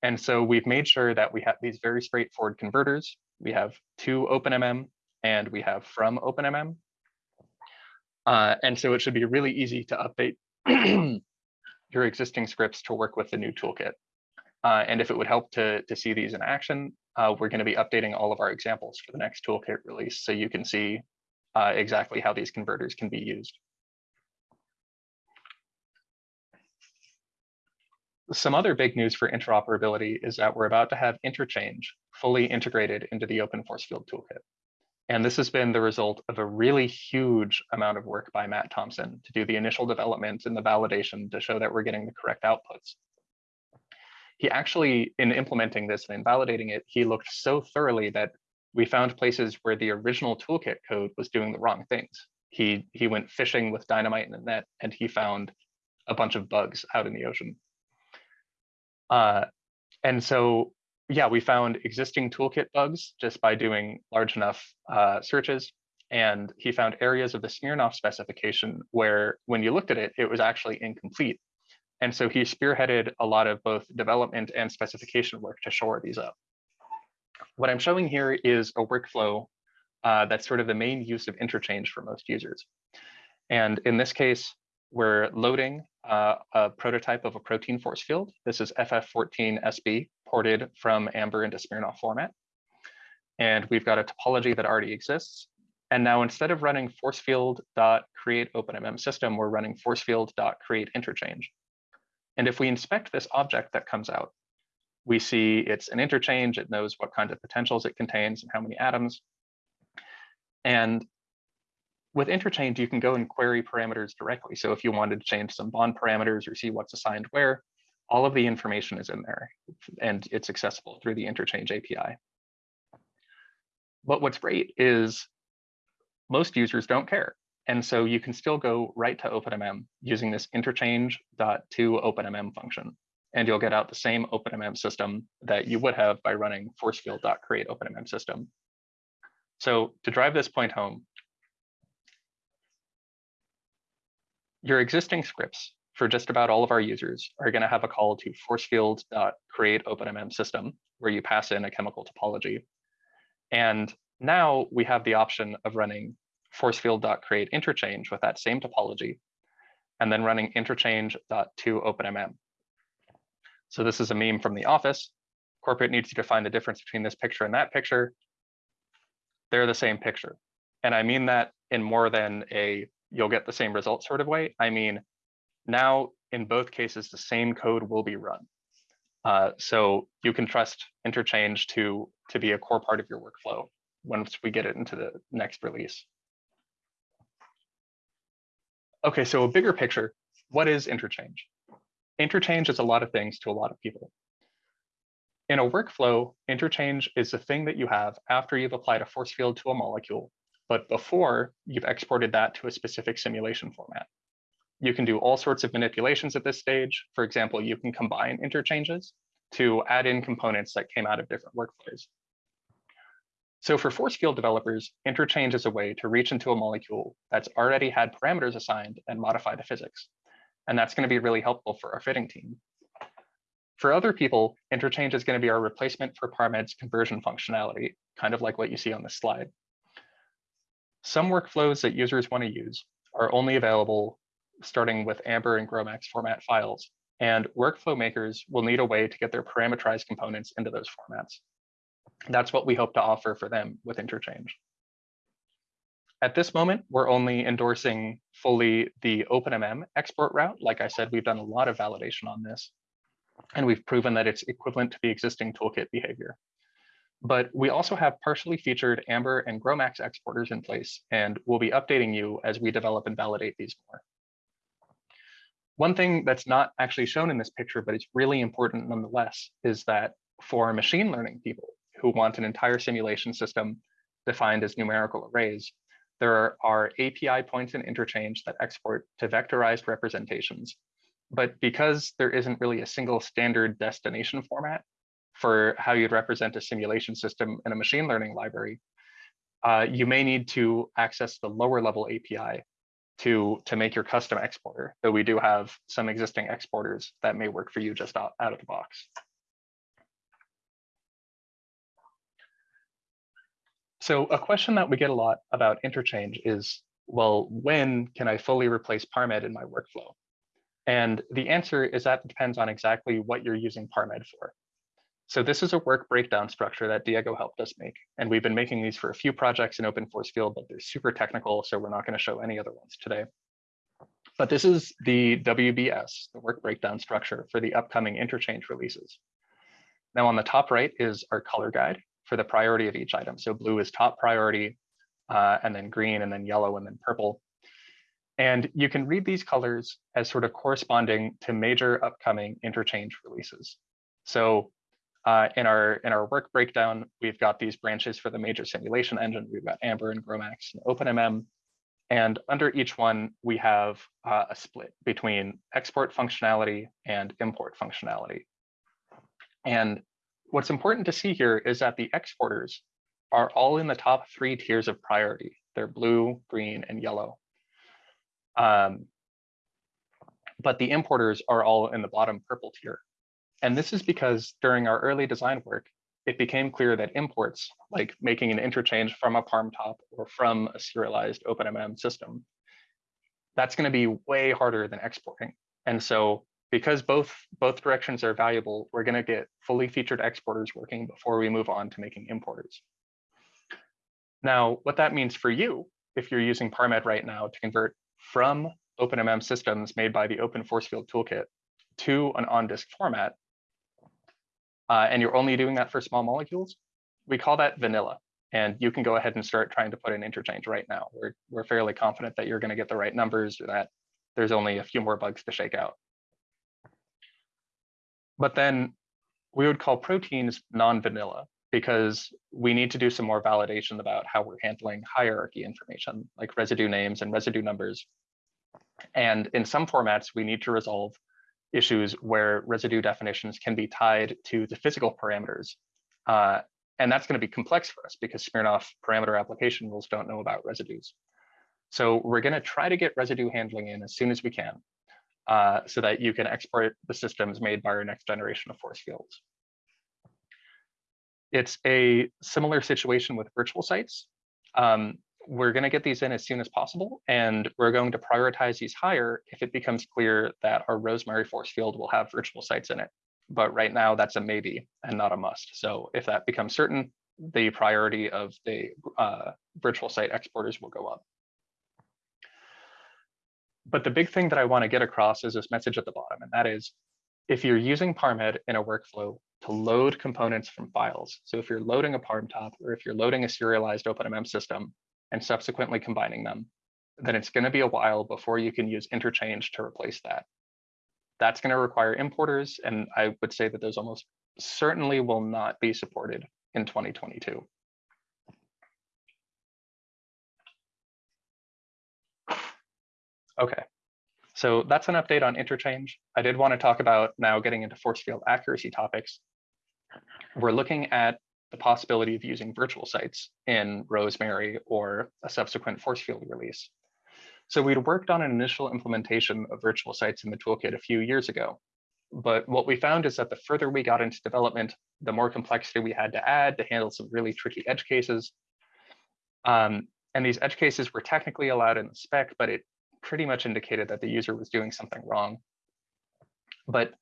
And so we've made sure that we have these very straightforward converters. We have to OpenMM and we have from OpenMM. Uh, and so it should be really easy to update your existing scripts to work with the new toolkit. Uh, and if it would help to, to see these in action, uh, we're going to be updating all of our examples for the next toolkit release so you can see uh, exactly how these converters can be used. Some other big news for interoperability is that we're about to have interchange fully integrated into the open force field toolkit. And this has been the result of a really huge amount of work by Matt Thompson to do the initial development and the validation to show that we're getting the correct outputs. He actually, in implementing this and in validating it, he looked so thoroughly that we found places where the original toolkit code was doing the wrong things. He, he went fishing with dynamite in the net and he found a bunch of bugs out in the ocean. Uh, and so, yeah, we found existing toolkit bugs just by doing large enough uh, searches. And he found areas of the Smirnoff specification where when you looked at it, it was actually incomplete. And so he spearheaded a lot of both development and specification work to shore these up. What I'm showing here is a workflow uh, that's sort of the main use of interchange for most users. And in this case, we're loading uh, a prototype of a protein force field. This is FF14SB ported from Amber into Smirnoff format. And we've got a topology that already exists. And now instead of running force field dot create OpenMM system, we're running force field dot create interchange. And if we inspect this object that comes out, we see it's an interchange. It knows what kind of potentials it contains and how many atoms. And with interchange, you can go and query parameters directly. So if you wanted to change some bond parameters or see what's assigned where, all of the information is in there and it's accessible through the interchange API. But what's great is most users don't care. And so you can still go right to OpenMM using this interchange.to OpenMM function, and you'll get out the same OpenMM system that you would have by running forcefield.create OpenMM system. So to drive this point home, your existing scripts for just about all of our users are going to have a call to forcefield.create OpenMM system, where you pass in a chemical topology. And now we have the option of running forcefield.create interchange with that same topology, and then running interchange.toOpenMM. So this is a meme from the office. Corporate needs you to find the difference between this picture and that picture. They're the same picture. And I mean that in more than a you'll get the same result sort of way. I mean, now in both cases, the same code will be run. Uh, so you can trust interchange to, to be a core part of your workflow once we get it into the next release. Okay, so a bigger picture, what is interchange? Interchange is a lot of things to a lot of people. In a workflow, interchange is the thing that you have after you've applied a force field to a molecule, but before you've exported that to a specific simulation format. You can do all sorts of manipulations at this stage. For example, you can combine interchanges to add in components that came out of different workflows. So for force field developers, interchange is a way to reach into a molecule that's already had parameters assigned and modify the physics. And that's going to be really helpful for our fitting team. For other people, interchange is going to be our replacement for ParmEd's conversion functionality, kind of like what you see on this slide. Some workflows that users want to use are only available starting with Amber and GROMACS format files, and workflow makers will need a way to get their parameterized components into those formats. That's what we hope to offer for them with interchange. At this moment, we're only endorsing fully the OpenMM export route. Like I said, we've done a lot of validation on this, and we've proven that it's equivalent to the existing toolkit behavior. But we also have partially featured Amber and GROMACS exporters in place, and we'll be updating you as we develop and validate these more. One thing that's not actually shown in this picture, but it's really important nonetheless, is that for machine learning people, who want an entire simulation system defined as numerical arrays, there are API points in interchange that export to vectorized representations. But because there isn't really a single standard destination format for how you'd represent a simulation system in a machine learning library, uh, you may need to access the lower level API to, to make your custom exporter, though we do have some existing exporters that may work for you just out, out of the box. So a question that we get a lot about interchange is, well, when can I fully replace ParmEd in my workflow? And the answer is that depends on exactly what you're using ParmEd for. So this is a work breakdown structure that Diego helped us make. And we've been making these for a few projects in open force field, but they're super technical, so we're not going to show any other ones today. But this is the WBS, the work breakdown structure for the upcoming interchange releases. Now on the top right is our color guide, for the priority of each item. So blue is top priority, uh, and then green, and then yellow, and then purple. And you can read these colors as sort of corresponding to major upcoming interchange releases. So uh, in our in our work breakdown, we've got these branches for the major simulation engine. We've got Amber and GROMACS and OpenMM. And under each one, we have uh, a split between export functionality and import functionality. And What's important to see here is that the exporters are all in the top three tiers of priority. They're blue, green, and yellow. Um, but the importers are all in the bottom purple tier. And this is because during our early design work, it became clear that imports, like making an interchange from a PARM top or from a serialized OpenMM system, that's going to be way harder than exporting. And so because both, both directions are valuable, we're gonna get fully featured exporters working before we move on to making importers. Now, what that means for you, if you're using ParmEd right now to convert from OpenMM systems made by the Open Force Field Toolkit to an on-disk format, uh, and you're only doing that for small molecules, we call that vanilla. And you can go ahead and start trying to put in interchange right now. We're, we're fairly confident that you're going to get the right numbers or that there's only a few more bugs to shake out. But then we would call proteins non-vanilla because we need to do some more validation about how we're handling hierarchy information like residue names and residue numbers. And in some formats, we need to resolve issues where residue definitions can be tied to the physical parameters. Uh, and that's going to be complex for us because Smirnoff parameter application rules don't know about residues. So we're going to try to get residue handling in as soon as we can uh, so that you can export the systems made by our next generation of force fields. It's a similar situation with virtual sites. Um, we're going to get these in as soon as possible, and we're going to prioritize these higher if it becomes clear that our Rosemary force field will have virtual sites in it. But right now, that's a maybe and not a must. So if that becomes certain, the priority of the uh, virtual site exporters will go up. But the big thing that I want to get across is this message at the bottom, and that is if you're using ParmEd in a workflow to load components from files, so if you're loading a ParmTop or if you're loading a serialized OpenMM system, and subsequently combining them, then it's going to be a while before you can use interchange to replace that. That's going to require importers, and I would say that those almost certainly will not be supported in 2022. Okay, so that's an update on interchange. I did want to talk about now getting into force field accuracy topics. We're looking at the possibility of using virtual sites in Rosemary or a subsequent force field release. So we'd worked on an initial implementation of virtual sites in the toolkit a few years ago. But what we found is that the further we got into development, the more complexity we had to add to handle some really tricky edge cases. Um, and these edge cases were technically allowed in the spec, but it pretty much indicated that the user was doing something wrong. But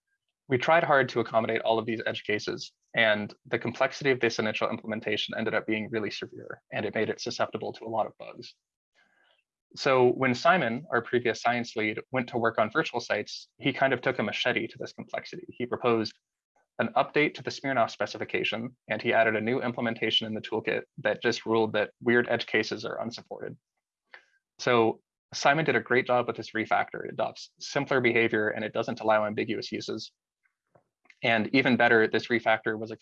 we tried hard to accommodate all of these edge cases, and the complexity of this initial implementation ended up being really severe, and it made it susceptible to a lot of bugs. So when Simon, our previous science lead, went to work on virtual sites, he kind of took a machete to this complexity. He proposed an update to the Smirnoff specification, and he added a new implementation in the toolkit that just ruled that weird edge cases are unsupported. So Simon did a great job with this refactor. It adopts simpler behavior and it doesn't allow ambiguous uses. And even better, this refactor was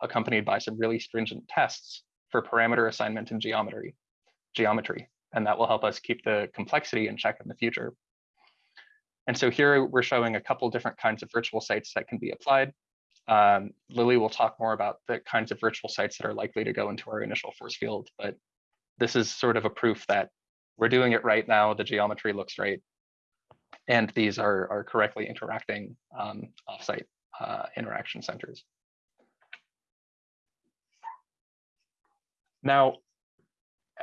accompanied by some really stringent tests for parameter assignment and geometry, geometry, and that will help us keep the complexity in check in the future. And so here we're showing a couple different kinds of virtual sites that can be applied. Um, Lily will talk more about the kinds of virtual sites that are likely to go into our initial force field, but this is sort of a proof that we're doing it right now. The geometry looks right. And these are, are correctly interacting um, offsite uh, interaction centers. Now,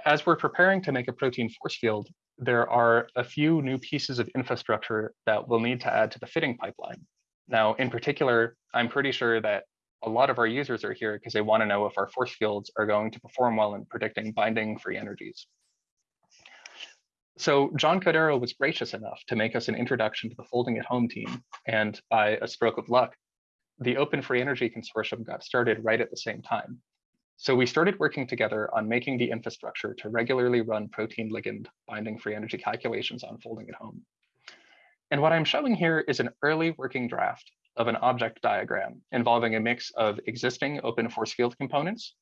as we're preparing to make a protein force field, there are a few new pieces of infrastructure that we'll need to add to the fitting pipeline. Now, in particular, I'm pretty sure that a lot of our users are here because they want to know if our force fields are going to perform well in predicting binding free energies. So John Chodera was gracious enough to make us an introduction to the Folding at Home team. And by a stroke of luck, the Open Free Energy Consortium got started right at the same time. So we started working together on making the infrastructure to regularly run protein ligand binding free energy calculations on Folding at Home. And what I'm showing here is an early working draft of an object diagram involving a mix of existing open force field components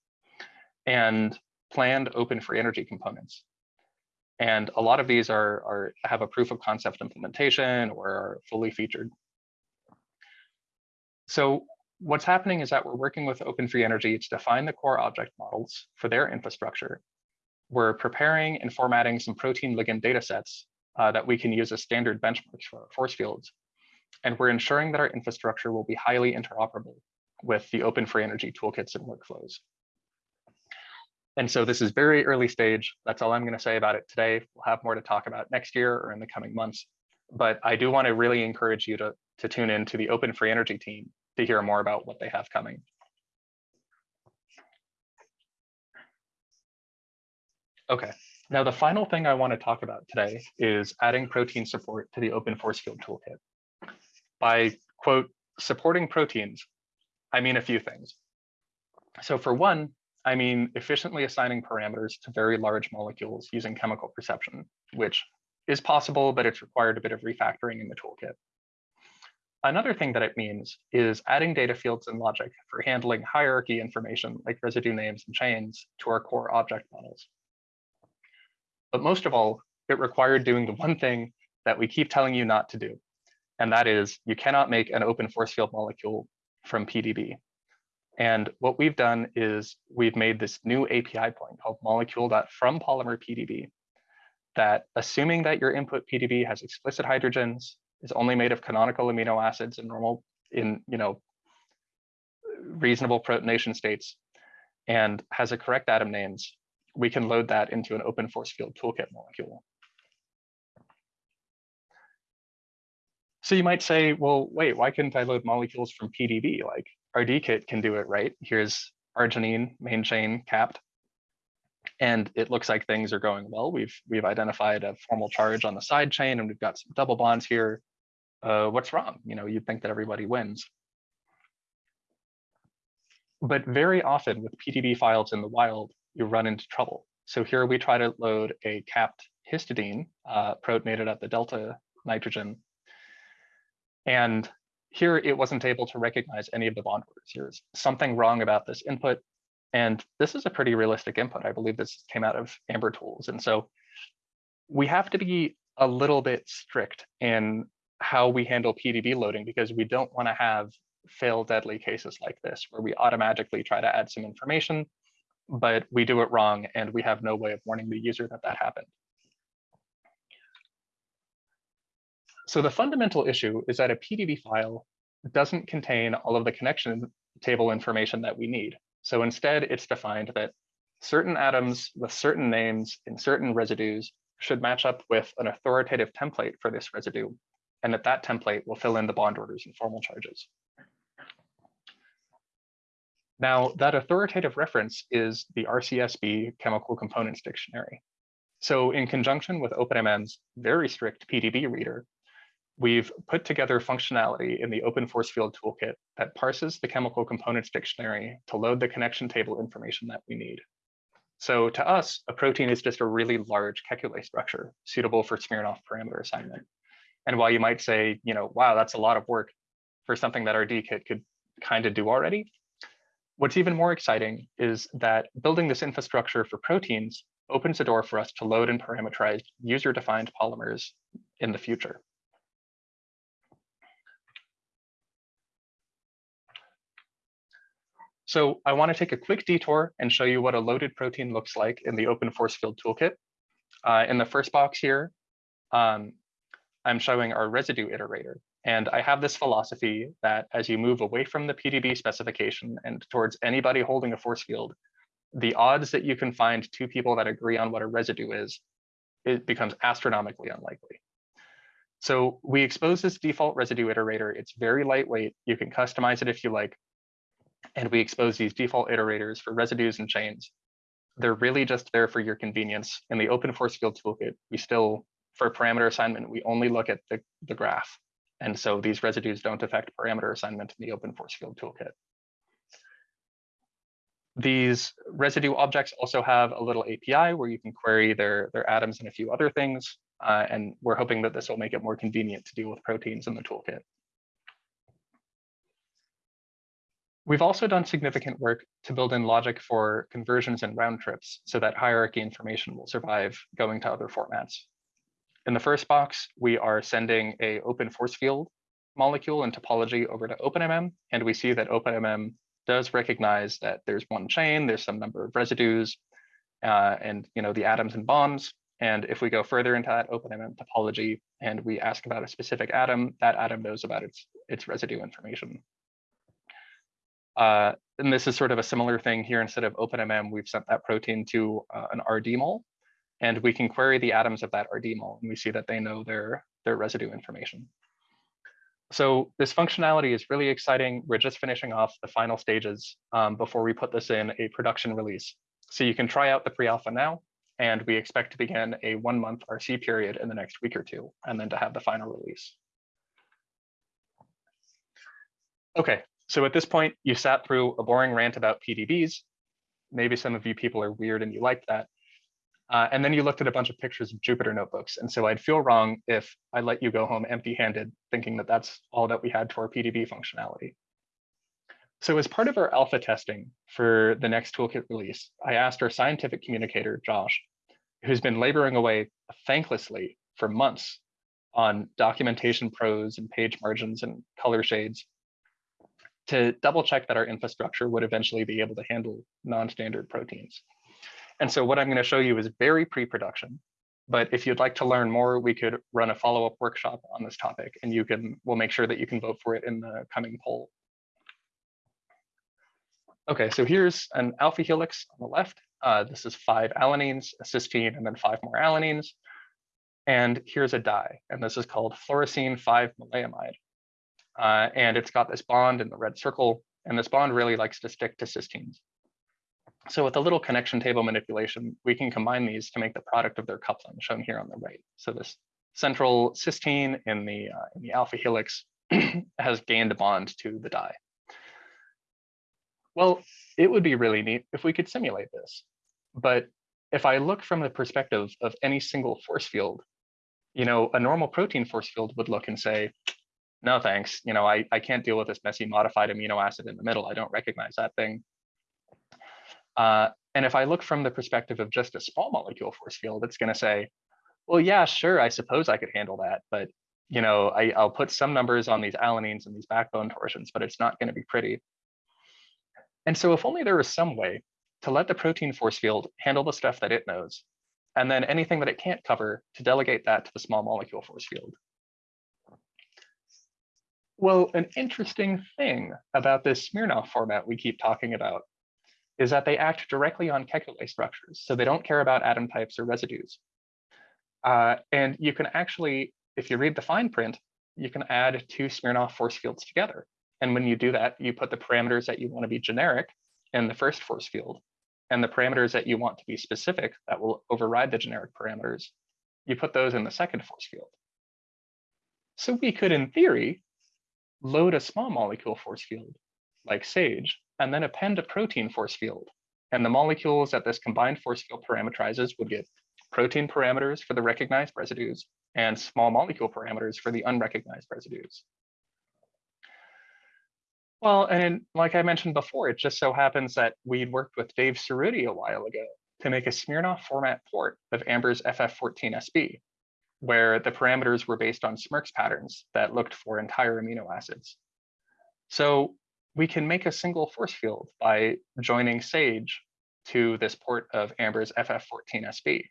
and planned open free energy components. And a lot of these are, are have a proof of concept implementation or are fully featured. So what's happening is that we're working with Open Free Energy to define the core object models for their infrastructure. We're preparing and formatting some protein ligand data sets uh, that we can use as standard benchmarks for our force fields. And we're ensuring that our infrastructure will be highly interoperable with the Open Free Energy toolkits and workflows. And so this is very early stage. That's all I'm going to say about it today. We'll have more to talk about next year or in the coming months. but I do want to really encourage you to, to tune in to the Open Free Energy team to hear more about what they have coming. Okay, now the final thing I want to talk about today is adding protein support to the Open Force Field Toolkit. By quote, supporting proteins, I mean a few things. So for one, I mean efficiently assigning parameters to very large molecules using chemical perception, which is possible, but it's required a bit of refactoring in the toolkit. Another thing that it means is adding data fields and logic for handling hierarchy information like residue names and chains to our core object models. But most of all, it required doing the one thing that we keep telling you not to do, and that is you cannot make an open force field molecule from PDB. And what we've done is we've made this new API point called molecule.fromPolymerPDB that assuming that your input PDB has explicit hydrogens, is only made of canonical amino acids in normal, in you know, reasonable protonation states, and has a correct atom names, we can load that into an open force field toolkit molecule. So you might say, well, wait, why couldn't I load molecules from PDB? Like RDKit can do it, right? Here's arginine, main chain, capped. And it looks like things are going well. We've we've identified a formal charge on the side chain and we've got some double bonds here. Uh, what's wrong? You know, you'd think that everybody wins. But very often with PDB files in the wild, you run into trouble. So here we try to load a capped histidine uh, protonated at the delta nitrogen. And here it wasn't able to recognize any of the bond orders. Here's something wrong about this input. And this is a pretty realistic input. I believe this came out of Amber Tools. And so we have to be a little bit strict in how we handle PDB loading because we don't want to have fail deadly cases like this where we automatically try to add some information, but we do it wrong and we have no way of warning the user that that happened. So the fundamental issue is that a PDB file doesn't contain all of the connection table information that we need. So instead, it's defined that certain atoms with certain names in certain residues should match up with an authoritative template for this residue, and that that template will fill in the bond orders and formal charges. Now, that authoritative reference is the RCSB Chemical Components Dictionary. So in conjunction with OpenMM's very strict PDB reader, we've put together functionality in the open force field toolkit that parses the chemical components dictionary to load the connection table information that we need. So to us, a protein is just a really large Kekulé structure suitable for Smirnoff parameter assignment. And while you might say, you know, wow, that's a lot of work for something that RDKit could kind of do already, what's even more exciting is that building this infrastructure for proteins opens the door for us to load and parameterize user-defined polymers in the future. So I want to take a quick detour and show you what a loaded protein looks like in the open force field toolkit. Uh, in the first box here, um, I'm showing our residue iterator. And I have this philosophy that as you move away from the PDB specification and towards anybody holding a force field, the odds that you can find two people that agree on what a residue is, it becomes astronomically unlikely. So we expose this default residue iterator. It's very lightweight. You can customize it if you like and we expose these default iterators for residues and chains. They're really just there for your convenience. In the open force field toolkit, we still, for parameter assignment, we only look at the, the graph. And so these residues don't affect parameter assignment in the open force field toolkit. These residue objects also have a little API where you can query their, their atoms and a few other things. Uh, and we're hoping that this will make it more convenient to deal with proteins in the toolkit. We've also done significant work to build in logic for conversions and round trips so that hierarchy information will survive going to other formats. In the first box, we are sending a open force field molecule and topology over to OpenMM, and we see that OpenMM does recognize that there's one chain, there's some number of residues, uh, and you know the atoms and bonds. And if we go further into that OpenMM topology and we ask about a specific atom, that atom knows about its, its residue information. Uh, and this is sort of a similar thing here. Instead of OpenMM, we've sent that protein to uh, an RD mol, and we can query the atoms of that RD mol, and we see that they know their their residue information. So this functionality is really exciting. We're just finishing off the final stages um, before we put this in a production release. So you can try out the pre-alpha now, and we expect to begin a one month RC period in the next week or two, and then to have the final release. Okay, so at this point, you sat through a boring rant about PDBs. Maybe some of you people are weird and you like that. Uh, and then you looked at a bunch of pictures of Jupyter notebooks. And so I'd feel wrong if I let you go home empty handed, thinking that that's all that we had to our PDB functionality. So as part of our alpha testing for the next toolkit release, I asked our scientific communicator, Josh, who's been laboring away thanklessly for months on documentation prose and page margins and color shades to double check that our infrastructure would eventually be able to handle non-standard proteins. And so what I'm going to show you is very pre-production. But if you'd like to learn more, we could run a follow-up workshop on this topic, and you can we'll make sure that you can vote for it in the coming poll. Okay, so here's an alpha helix on the left. Uh, this is five alanines, a cysteine, and then five more alanines. And here's a dye, and this is called fluorescein 5-maleimide. Uh, and it's got this bond in the red circle, and this bond really likes to stick to cysteines. So with a little connection table manipulation, we can combine these to make the product of their coupling shown here on the right. So this central cysteine in the, uh, in the alpha helix has gained a bond to the dye. Well, it would be really neat if we could simulate this. But if I look from the perspective of any single force field, you know, a normal protein force field would look and say, no, thanks. You know, I, I can't deal with this messy modified amino acid in the middle. I don't recognize that thing. Uh, and if I look from the perspective of just a small molecule force field, it's going to say, well, yeah, sure, I suppose I could handle that. But, you know, I, I'll put some numbers on these alanines and these backbone torsions, but it's not going to be pretty. And so if only there was some way to let the protein force field handle the stuff that it knows, and then anything that it can't cover to delegate that to the small molecule force field. Well, an interesting thing about this Smirnoff format we keep talking about is that they act directly on Kekulé structures. So they don't care about atom types or residues. Uh, and you can actually, if you read the fine print, you can add two Smirnoff force fields together. And when you do that, you put the parameters that you want to be generic in the first force field, and the parameters that you want to be specific that will override the generic parameters, you put those in the second force field. So we could, in theory, load a small molecule force field like SAGE, and then append a protein force field. And the molecules that this combined force field parameterizes would get protein parameters for the recognized residues and small molecule parameters for the unrecognized residues. Well, and like I mentioned before, it just so happens that we'd worked with Dave Cerutti a while ago to make a Smirnoff format port of Amber's FF14SB, where the parameters were based on SMIRKS patterns that looked for entire amino acids. So we can make a single force field by joining SAGE to this port of Amber's FF14SB.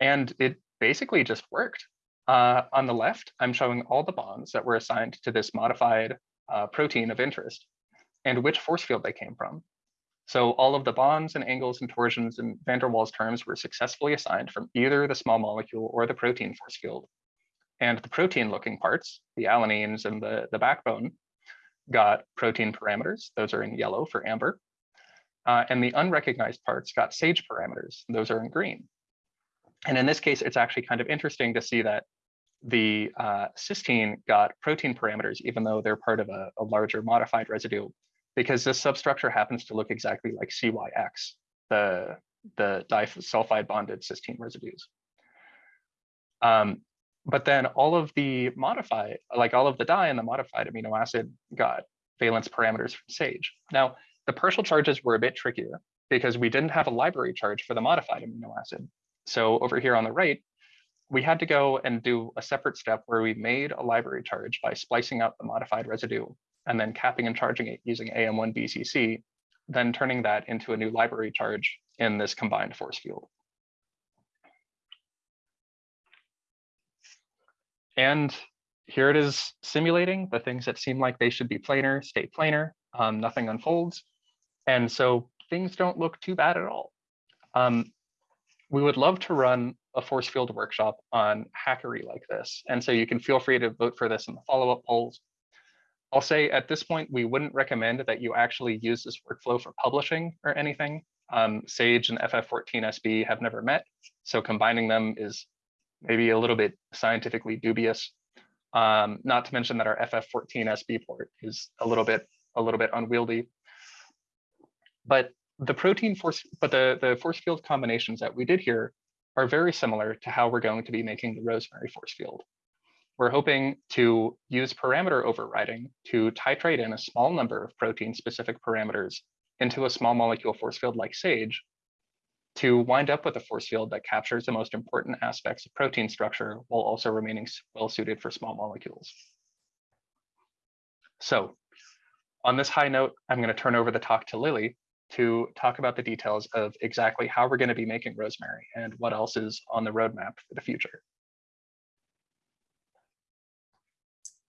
And it basically just worked. Uh, on the left, I'm showing all the bonds that were assigned to this modified uh, protein of interest and which force field they came from. So all of the bonds and angles and torsions and van der Waals terms were successfully assigned from either the small molecule or the protein force field. And the protein looking parts, the alanines and the, the backbone, got protein parameters. Those are in yellow for amber. Uh, and the unrecognized parts got SAGE parameters. Those are in green. And in this case, it's actually kind of interesting to see that the uh, cysteine got protein parameters, even though they're part of a, a larger modified residue because this substructure happens to look exactly like CYX, the, the disulfide bonded cysteine residues. Um, but then all of the modified, like all of the dye and the modified amino acid got valence parameters from SAGE. Now, the partial charges were a bit trickier because we didn't have a library charge for the modified amino acid. So over here on the right, we had to go and do a separate step where we made a library charge by splicing out the modified residue and then capping and charging it using AM1 BCC, then turning that into a new library charge in this combined force field. And here it is simulating the things that seem like they should be planar, stay planar, um, nothing unfolds. And so things don't look too bad at all. Um, we would love to run a force field workshop on Hackery like this. And so you can feel free to vote for this in the follow-up polls. I'll say at this point, we wouldn't recommend that you actually use this workflow for publishing or anything. Um, Sage and FF14SB have never met, so combining them is maybe a little bit scientifically dubious. Um, not to mention that our FF14SB port is a little bit a little bit unwieldy. But the protein force, but the, the force field combinations that we did here are very similar to how we're going to be making the Rosemary force field. We're hoping to use parameter overriding to titrate in a small number of protein specific parameters into a small molecule force field like SAGE to wind up with a force field that captures the most important aspects of protein structure while also remaining well suited for small molecules. So on this high note, I'm going to turn over the talk to Lily to talk about the details of exactly how we're going to be making Rosemary and what else is on the roadmap for the future.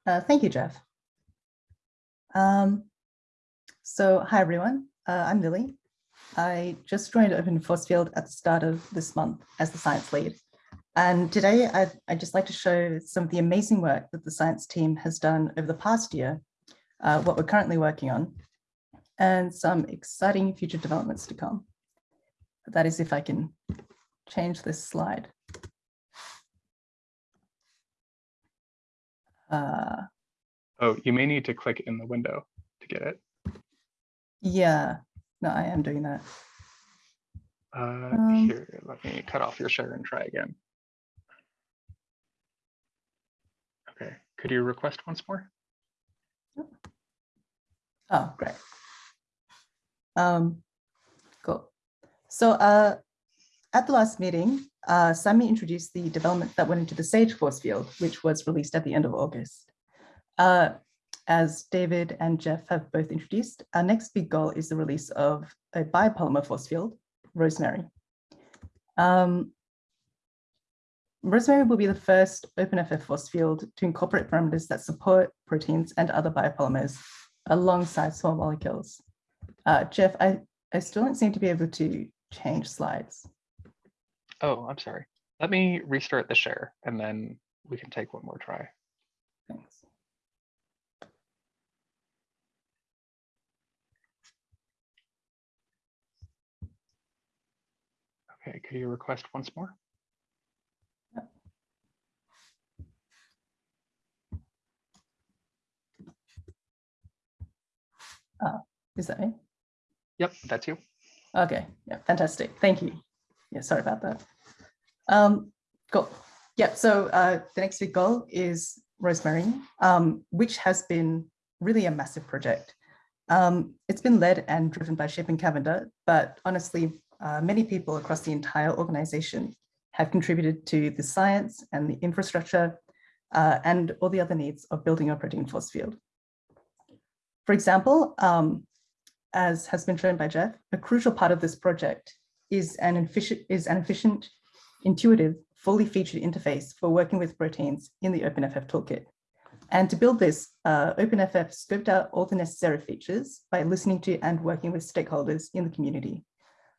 Uh, thank you, Jeff. Um, so hi, everyone. Uh, I'm Lily. I just joined Open Force Field at the start of this month as the science lead. And today I'd, I'd just like to show some of the amazing work that the science team has done over the past year, uh, what we're currently working on, and some exciting future developments to come. That is if I can change this slide. Uh, oh, you may need to click in the window to get it. Yeah, no, I am doing that. Uh, Um, here, let me cut off your share and try again. Okay, could you request once more? Oh, great. Um, cool. So uh, at the last meeting, uh, Sammy introduced the development that went into the SAGE force field, which was released at the end of August. Uh, as David and Jeff have both introduced, our next big goal is the release of a biopolymer force field, Rosemary. Um, Rosemary will be the first OpenFF force field to incorporate parameters that support proteins and other biopolymers alongside small molecules. Uh, Jeff, I, I still don't seem to be able to change slides. Oh, I'm sorry. Let me restart the share and then we can take one more try. Thanks. Okay, could you request once more? Oh, is that me? Yep, that's you. Okay, yeah, fantastic. Thank you. Yeah, sorry about that. Um, cool. Yeah, so uh, the next big goal is Rosemary, um, which has been really a massive project. Um, it's been led and driven by Chapin Cavender, but honestly, uh, many people across the entire organization have contributed to the science and the infrastructure uh, and all the other needs of building a protein force field. For example, um, as has been shown by Jeff, a crucial part of this project is an efficient, is an efficient, intuitive, fully featured interface for working with proteins in the OpenFF toolkit. And to build this, uh, OpenFF scoped out all the necessary features by listening to and working with stakeholders in the community.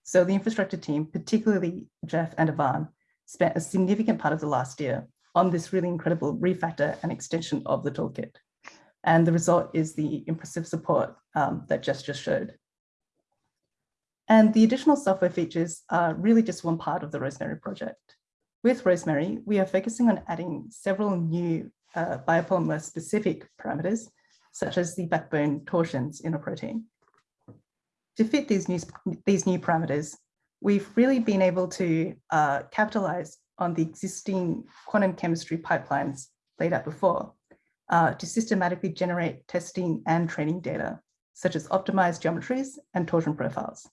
So the infrastructure team, particularly Jeff and Ivan, spent a significant part of the last year on this really incredible refactor and extension of the toolkit. And the result is the impressive support um, that Jeff just showed. And the additional software features are really just one part of the Rosemary project. With Rosemary, we are focusing on adding several new uh, biopolymer specific parameters, such as the backbone torsions in a protein. To fit these new, these new parameters, we've really been able to uh, capitalize on the existing quantum chemistry pipelines laid out before uh, to systematically generate testing and training data, such as optimized geometries and torsion profiles.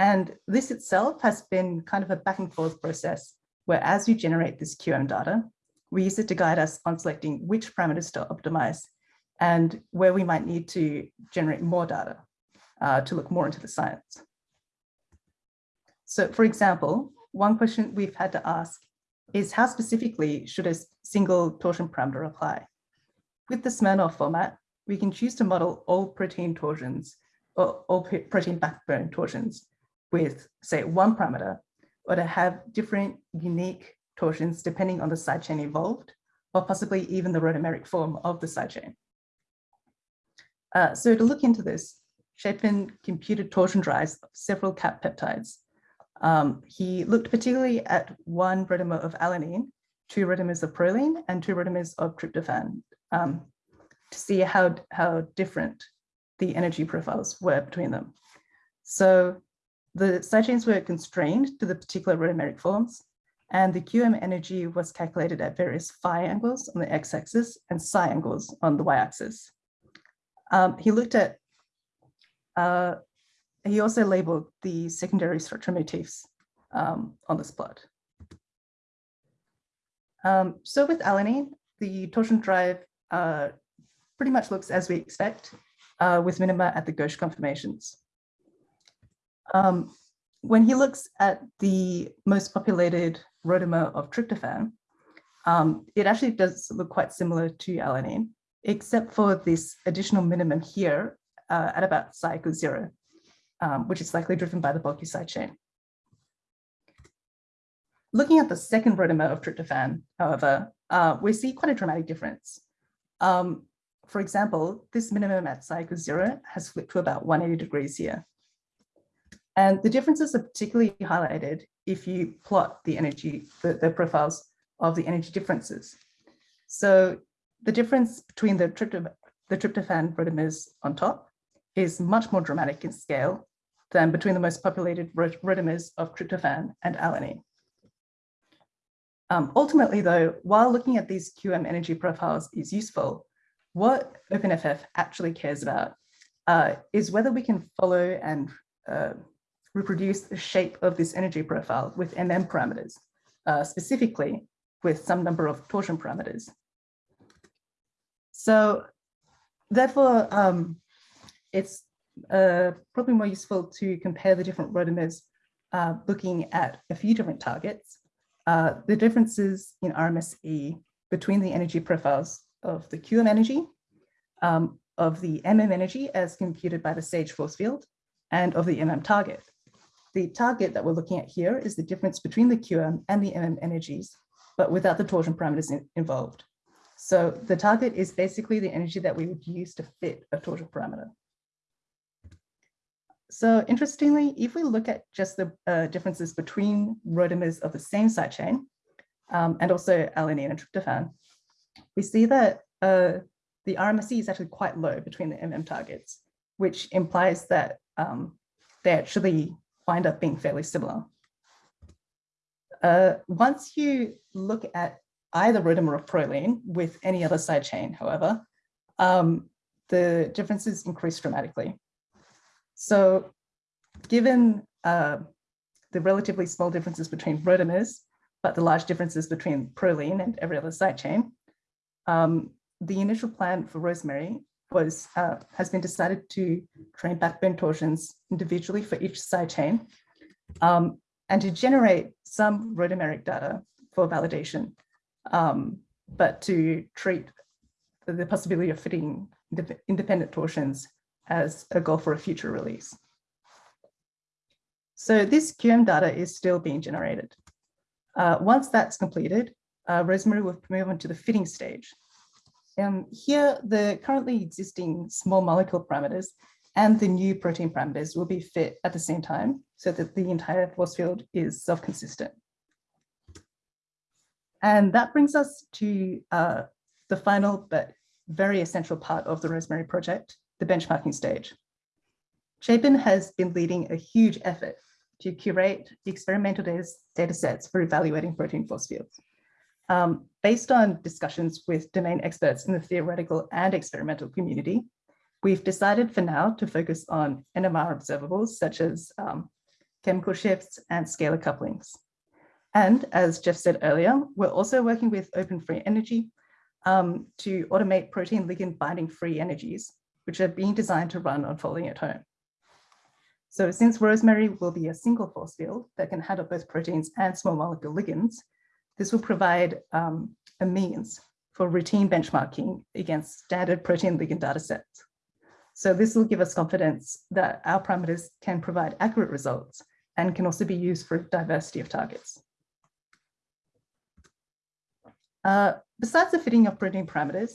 And this itself has been kind of a back and forth process where as you generate this QM data, we use it to guide us on selecting which parameters to optimize and where we might need to generate more data uh, to look more into the science. So for example, one question we've had to ask is how specifically should a single torsion parameter apply? With the Smirnoff format, we can choose to model all protein torsions or all protein backbone torsions with say one parameter, or to have different unique torsions depending on the sidechain involved, or possibly even the rotameric form of the sidechain. Uh, so to look into this, Chapin computed torsion drives of several cap peptides. Um, he looked particularly at one rotamer of alanine, two rotamers of proline, and two rotamers of tryptophan um, to see how, how different the energy profiles were between them. So the sidechains were constrained to the particular rotameric forms, and the QM energy was calculated at various phi angles on the x-axis and psi angles on the y-axis. Um, he looked at, uh, he also labeled the secondary structure motifs um, on this plot. Um, so with alanine, the torsion drive uh, pretty much looks as we expect uh, with minima at the gauche conformations. Um, when he looks at the most populated rotamer of tryptophan, um, it actually does look quite similar to alanine, except for this additional minimum here uh, at about psi equals zero, um, which is likely driven by the bulky side chain. Looking at the second rotamer of tryptophan, however, uh, we see quite a dramatic difference. Um, for example, this minimum at psi equals zero has flipped to about 180 degrees here. And the differences are particularly highlighted if you plot the energy, the, the profiles of the energy differences. So the difference between the, tryptophan, the tryptophan rotamers on top is much more dramatic in scale than between the most populated rotamers of tryptophan and alanine. Um, ultimately, though, while looking at these QM energy profiles is useful, what OpenFF actually cares about uh, is whether we can follow and uh, reproduce the shape of this energy profile with MM parameters, uh, specifically with some number of torsion parameters. So therefore, um, it's uh, probably more useful to compare the different rotamers uh, looking at a few different targets. Uh, the differences in RMSE between the energy profiles of the QM energy, um, of the MM energy as computed by the SAGE force field, and of the MM target. The target that we're looking at here is the difference between the QM and the MM energies, but without the torsion parameters in, involved. So the target is basically the energy that we would use to fit a torsion parameter. So interestingly, if we look at just the uh, differences between rotamers of the same side chain, um, and also alanine and tryptophan, we see that uh, the RMSE is actually quite low between the MM targets, which implies that um, they actually wind up being fairly similar. Uh, once you look at either rotamer of proline with any other side chain, however, um, the differences increase dramatically. So given uh, the relatively small differences between rotamers, but the large differences between proline and every other side chain, um, the initial plan for Rosemary was uh, has been decided to train backbone torsions individually for each side chain um, and to generate some rotameric data for validation, um, but to treat the, the possibility of fitting independent torsions as a goal for a future release. So this QM data is still being generated. Uh, once that's completed, uh, Rosemary will move on to the fitting stage. Um, here, the currently existing small molecule parameters and the new protein parameters will be fit at the same time so that the entire force field is self-consistent. And that brings us to uh, the final but very essential part of the Rosemary project, the benchmarking stage. Chapin has been leading a huge effort to curate experimental data sets for evaluating protein force fields. Um, based on discussions with domain experts in the theoretical and experimental community, we've decided for now to focus on NMR observables such as um, chemical shifts and scalar couplings. And as Jeff said earlier, we're also working with Open Free Energy um, to automate protein ligand binding free energies, which are being designed to run on folding at home. So since Rosemary will be a single force field that can handle both proteins and small molecule ligands, this will provide um, a means for routine benchmarking against standard protein ligand data sets. So this will give us confidence that our parameters can provide accurate results and can also be used for diversity of targets. Uh, besides the fitting of protein parameters,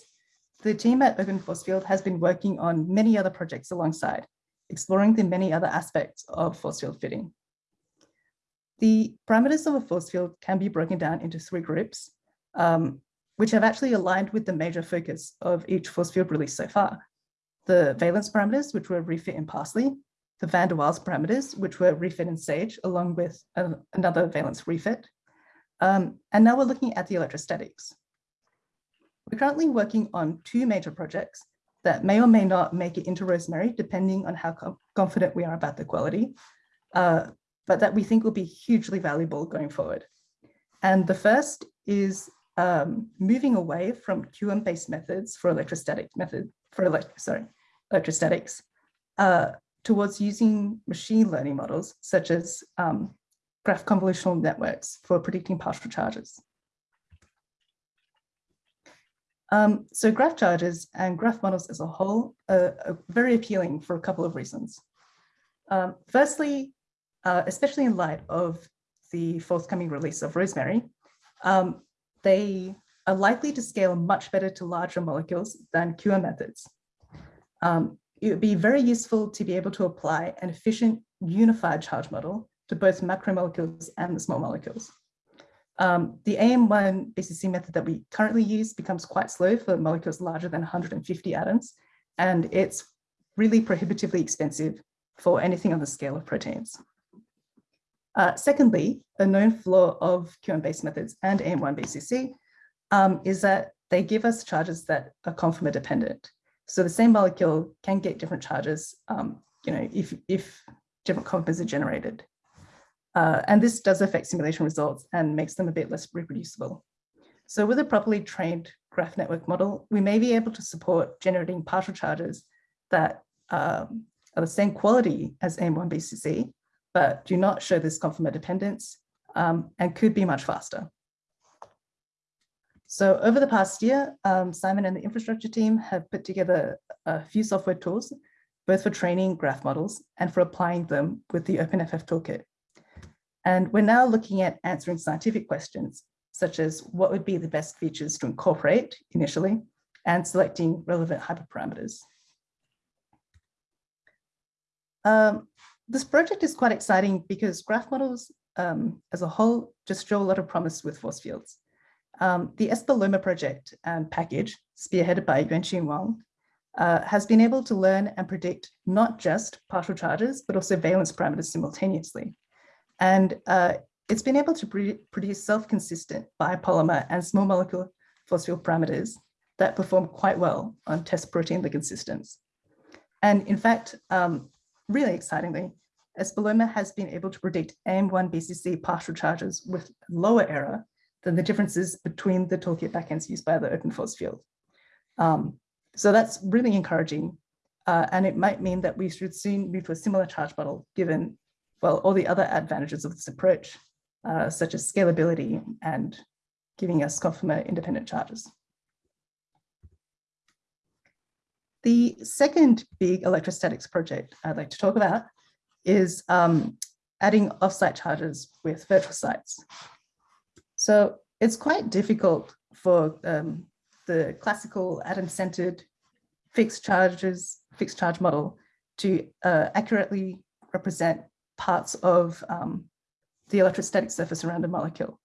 the team at Open Force Field has been working on many other projects alongside, exploring the many other aspects of force field fitting. The parameters of a force field can be broken down into three groups, um, which have actually aligned with the major focus of each force field release so far. The valence parameters, which were refit in Parsley, the van der Waals parameters, which were refit in Sage, along with a, another valence refit. Um, and now we're looking at the electrostatics. We're currently working on two major projects that may or may not make it into Rosemary, depending on how confident we are about the quality, uh, but that we think will be hugely valuable going forward. And the first is um, moving away from QM-based methods for electrostatic method for elect sorry electrostatics uh, towards using machine learning models such as um, graph convolutional networks for predicting partial charges. Um, so graph charges and graph models as a whole are, are very appealing for a couple of reasons. Um, firstly, uh, especially in light of the forthcoming release of Rosemary, um, they are likely to scale much better to larger molecules than QM methods. Um, it would be very useful to be able to apply an efficient unified charge model to both macromolecules and the small molecules. Um, the AM1 BCC method that we currently use becomes quite slow for molecules larger than 150 atoms, and it's really prohibitively expensive for anything on the scale of proteins. Uh, secondly, a known flaw of QM-based methods and AM1 BCC um, is that they give us charges that are conformer dependent. So the same molecule can get different charges, um, you know, if, if different conformers are generated. Uh, and this does affect simulation results and makes them a bit less reproducible. So with a properly trained graph network model, we may be able to support generating partial charges that um, are the same quality as AM1BCC, but do not show this conformer dependence um, and could be much faster. So over the past year, um, Simon and the infrastructure team have put together a few software tools, both for training graph models and for applying them with the OpenFF toolkit. And we're now looking at answering scientific questions, such as what would be the best features to incorporate initially, and selecting relevant hyperparameters. Um, this project is quite exciting because graph models um, as a whole just show a lot of promise with force fields. Um, the Espaloma project and package, spearheaded by Yuanqing Wang, uh, has been able to learn and predict not just partial charges, but also valence parameters simultaneously. And uh, it's been able to produce self-consistent biopolymer and small molecule force field parameters that perform quite well on test protein ligand systems. And in fact, um, really excitingly, Espaloma has been able to predict AM1 BCC partial charges with lower error than the differences between the toolkit backends used by the open force field. Um, so that's really encouraging. Uh, and it might mean that we should soon move to a similar charge model given well, all the other advantages of this approach, uh, such as scalability and giving us conformer independent charges. The second big electrostatics project I'd like to talk about is um, adding offsite charges with virtual sites. So it's quite difficult for um, the classical atom-centered fixed charges, fixed charge model to uh, accurately represent parts of um, the electrostatic surface around a molecule.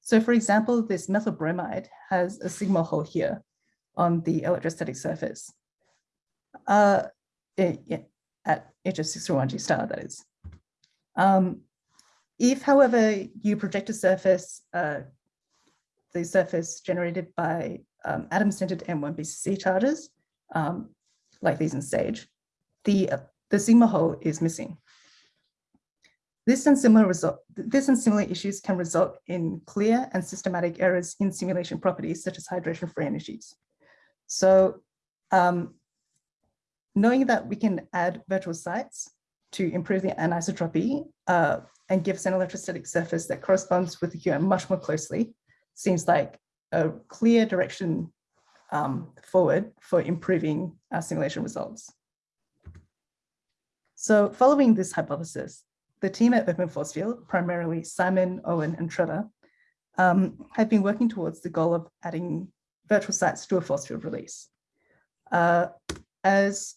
So for example, this methyl bromide has a sigma hole here on the electrostatic surface uh, it, it, at HF631G star, that is. Um, if, however, you project a surface, uh, the surface generated by um, atom-centered AM1BCC charges, um, like these in SAGE, the, uh, the sigma hole is missing. This and similar result, this and similar issues can result in clear and systematic errors in simulation properties such as hydration free energies. So um, knowing that we can add virtual sites to improve the anisotropy uh, and give us an electrostatic surface that corresponds with the QM much more closely seems like a clear direction um, forward for improving our simulation results. So following this hypothesis, the team at Open Force Field, primarily Simon, Owen, and Trevor, um, have been working towards the goal of adding virtual sites to a force field release. Uh, as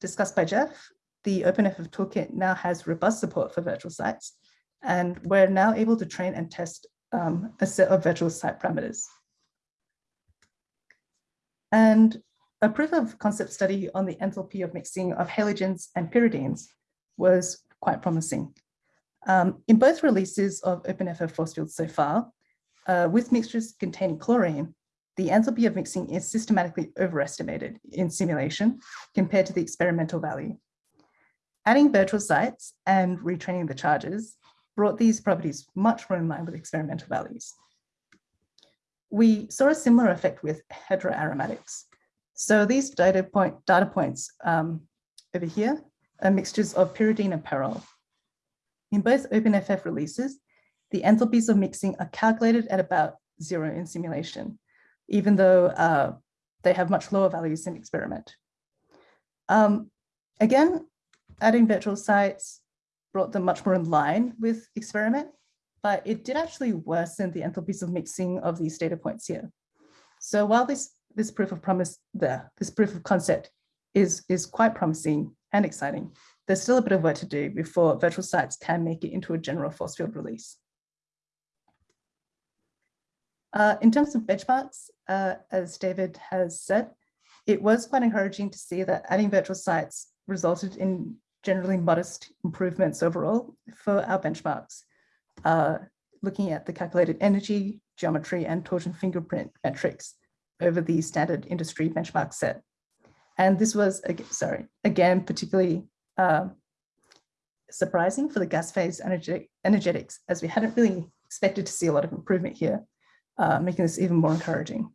discussed by Jeff, the OpenFF toolkit now has robust support for virtual sites, and we're now able to train and test um, a set of virtual site parameters. And a proof of concept study on the enthalpy of mixing of halogens and pyridines was quite promising. Um, in both releases of OpenFF force fields so far, uh, with mixtures containing chlorine, the enthalpy of mixing is systematically overestimated in simulation compared to the experimental value. Adding virtual sites and retraining the charges brought these properties much more in line with experimental values. We saw a similar effect with heteroaromatics. So these data, point, data points um, over here are mixtures of pyridine and pyrrole. In both OpenFF releases, the enthalpies of mixing are calculated at about zero in simulation, even though uh, they have much lower values in experiment. Um, again, adding virtual sites brought them much more in line with experiment, but it did actually worsen the enthalpies of mixing of these data points here. So while this, this proof of promise there, this proof of concept is, is quite promising and exciting, there's still a bit of work to do before virtual sites can make it into a general force field release. Uh, in terms of benchmarks, uh, as David has said, it was quite encouraging to see that adding virtual sites resulted in generally modest improvements overall for our benchmarks, uh, looking at the calculated energy, geometry, and torsion fingerprint metrics over the standard industry benchmark set. And this was, sorry, again, particularly uh, surprising for the gas phase energetic, energetics, as we hadn't really expected to see a lot of improvement here, uh, making this even more encouraging.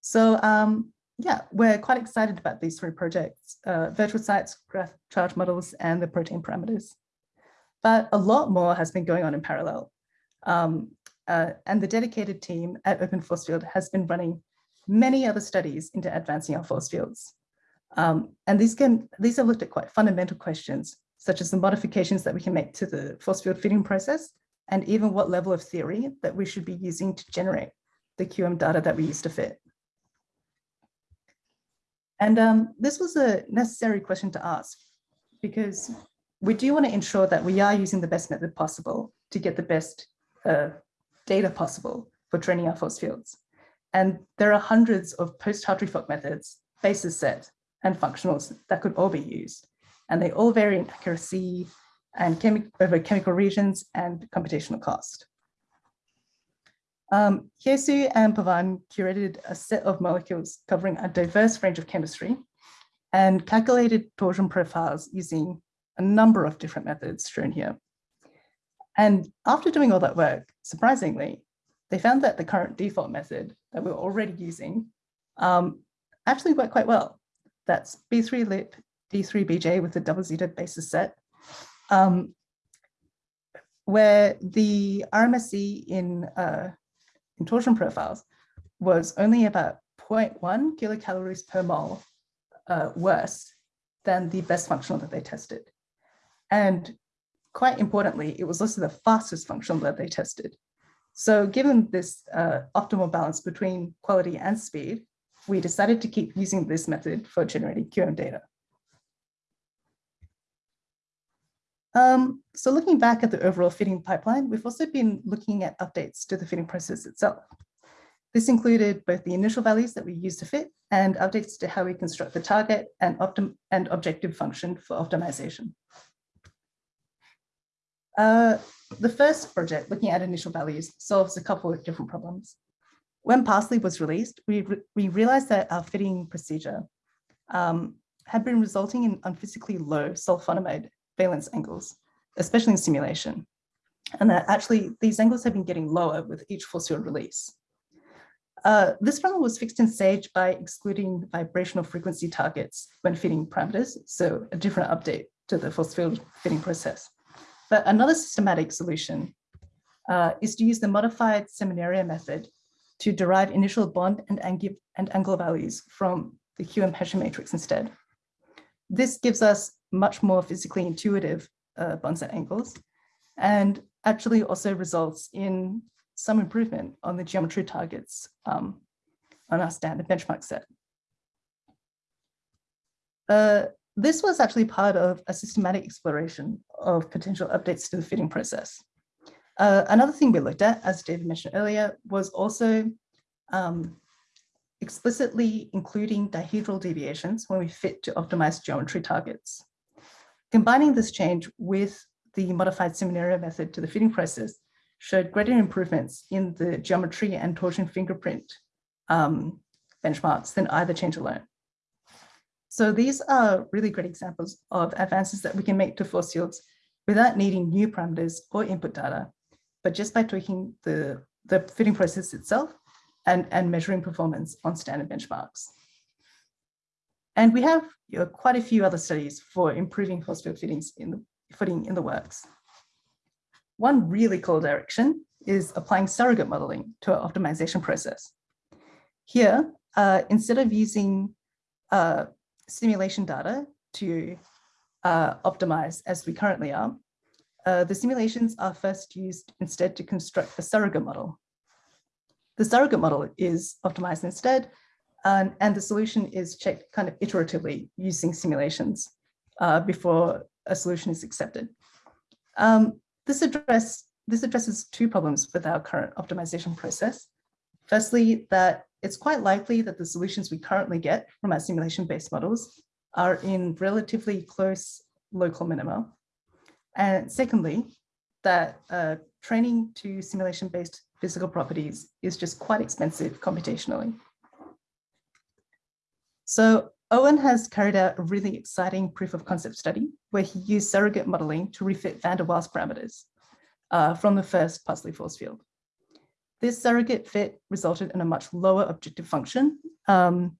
So um, yeah, we're quite excited about these three projects, uh, virtual sites, graph charge models, and the protein parameters. But a lot more has been going on in parallel. Um, uh, and the dedicated team at Open Force Field has been running many other studies into advancing our force fields. Um, and these can these have looked at quite fundamental questions, such as the modifications that we can make to the force field fitting process, and even what level of theory that we should be using to generate the QM data that we use to fit. And um, this was a necessary question to ask because we do want to ensure that we are using the best method possible to get the best uh, data possible for training our force fields. And there are hundreds of post-Hartree-Fock methods, basis set, and functionals that could all be used. And they all vary in accuracy and chemi over chemical regions and computational cost. Um, Hyesu and Pavan curated a set of molecules covering a diverse range of chemistry and calculated torsion profiles using a number of different methods shown here. And after doing all that work, surprisingly, they found that the current default method that we we're already using um, actually worked quite well. That's B3LYP D3BJ with the double zeta basis set, um, where the RMSE in uh, in torsion profiles was only about 0.1 kilocalories per mole uh, worse than the best functional that they tested. And quite importantly, it was also the fastest functional that they tested. So given this uh, optimal balance between quality and speed, we decided to keep using this method for generating QM data. Um, so looking back at the overall fitting pipeline, we've also been looking at updates to the fitting process itself. This included both the initial values that we use to fit and updates to how we construct the target and, and objective function for optimization. Uh, the first project, looking at initial values, solves a couple of different problems. When Parsley was released, we, re we realized that our fitting procedure um, had been resulting in unphysically low sulfonamide valence angles, especially in simulation. And that actually these angles have been getting lower with each force field release. Uh, this problem was fixed in SAGE by excluding vibrational frequency targets when fitting parameters, so a different update to the force field fitting process. But another systematic solution uh, is to use the modified Seminario method to derive initial bond and, and angle values from the QM Hessian matrix instead. This gives us much more physically intuitive uh, bonds and angles, and actually also results in some improvement on the geometry targets um, on our standard benchmark set. Uh, this was actually part of a systematic exploration of potential updates to the fitting process. Uh, another thing we looked at, as David mentioned earlier, was also um, explicitly including dihedral deviations when we fit to optimize geometry targets. Combining this change with the modified seminario method to the fitting process showed greater improvements in the geometry and torsion fingerprint um, benchmarks than either change alone. So these are really great examples of advances that we can make to force fields without needing new parameters or input data, but just by tweaking the, the fitting process itself and, and measuring performance on standard benchmarks. And we have you know, quite a few other studies for improving field fittings in the footing in the works. One really cool direction is applying surrogate modeling to our optimization process. Here, uh, instead of using uh, simulation data to uh, optimize as we currently are, uh, the simulations are first used instead to construct a surrogate model. The surrogate model is optimized instead, and, and the solution is checked kind of iteratively using simulations uh, before a solution is accepted. Um, this, address, this addresses two problems with our current optimization process. Firstly, that it's quite likely that the solutions we currently get from our simulation-based models are in relatively close local minima. And secondly, that uh, training to simulation-based physical properties is just quite expensive computationally. So Owen has carried out a really exciting proof of concept study where he used surrogate modeling to refit van der Waals parameters uh, from the first Parsley force field. This surrogate fit resulted in a much lower objective function, um,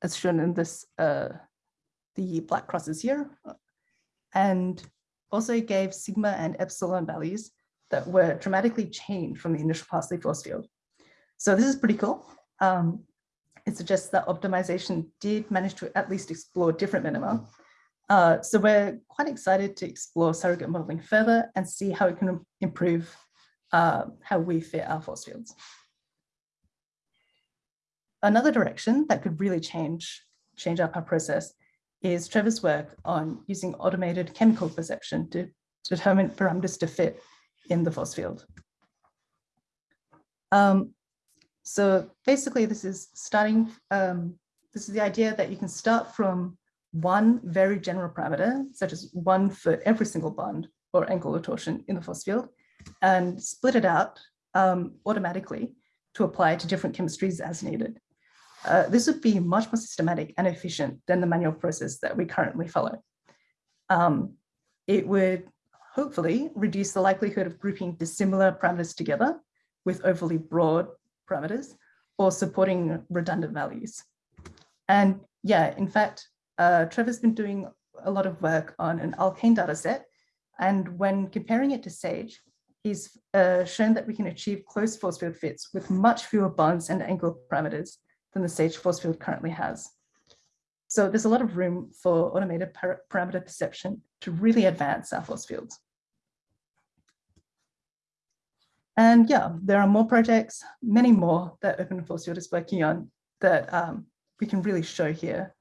as shown in this, uh, the black crosses here, and also gave sigma and epsilon values that were dramatically changed from the initial Parsley force field. So this is pretty cool. Um, it suggests that optimization did manage to at least explore different minima. Uh, so we're quite excited to explore surrogate modeling further and see how it can improve uh, how we fit our force fields. Another direction that could really change, change up our process is Trevor's work on using automated chemical perception to determine parameters to fit in the force field. Um, so basically this is starting, um, this is the idea that you can start from one very general parameter, such as one for every single bond or angular torsion in the force field, and split it out um, automatically to apply to different chemistries as needed. Uh, this would be much more systematic and efficient than the manual process that we currently follow. Um, it would hopefully reduce the likelihood of grouping dissimilar parameters together with overly broad parameters or supporting redundant values. And yeah, in fact, uh, Trevor's been doing a lot of work on an alkane data set. And when comparing it to SAGE, he's uh, shown that we can achieve close force field fits with much fewer bonds and angle parameters than the SAGE force field currently has. So there's a lot of room for automated par parameter perception to really advance our force fields. And yeah, there are more projects, many more that Open Force Field is working on that um, we can really show here.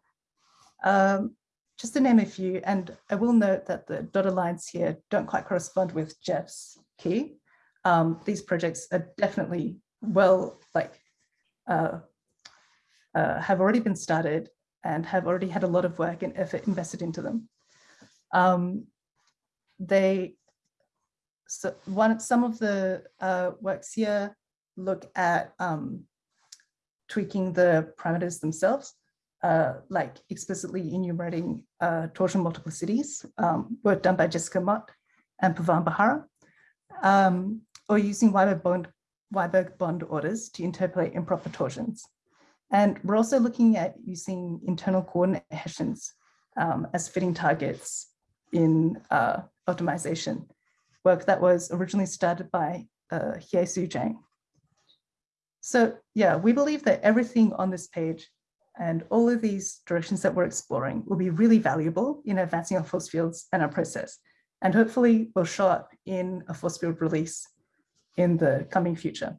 Um, just to name a few, and I will note that the dotted lines here don't quite correspond with Jeff's key. Um, these projects are definitely well, like, uh, uh, have already been started and have already had a lot of work and effort invested into them. Um, they, so one, some of the uh, works here look at um, tweaking the parameters themselves, uh, like explicitly enumerating uh, torsion multiplicities, um, work done by Jessica Maat and Pavan Behara um, or using Wiberg bond, Wiberg bond orders to interpolate improper torsions. And we're also looking at using internal coordinate Hessians um, as fitting targets in uh, optimization, work that was originally started by uh, Hyesu Jang. So yeah, we believe that everything on this page And all of these directions that we're exploring will be really valuable in advancing our force fields and our process, and hopefully will show up in a force field release in the coming future.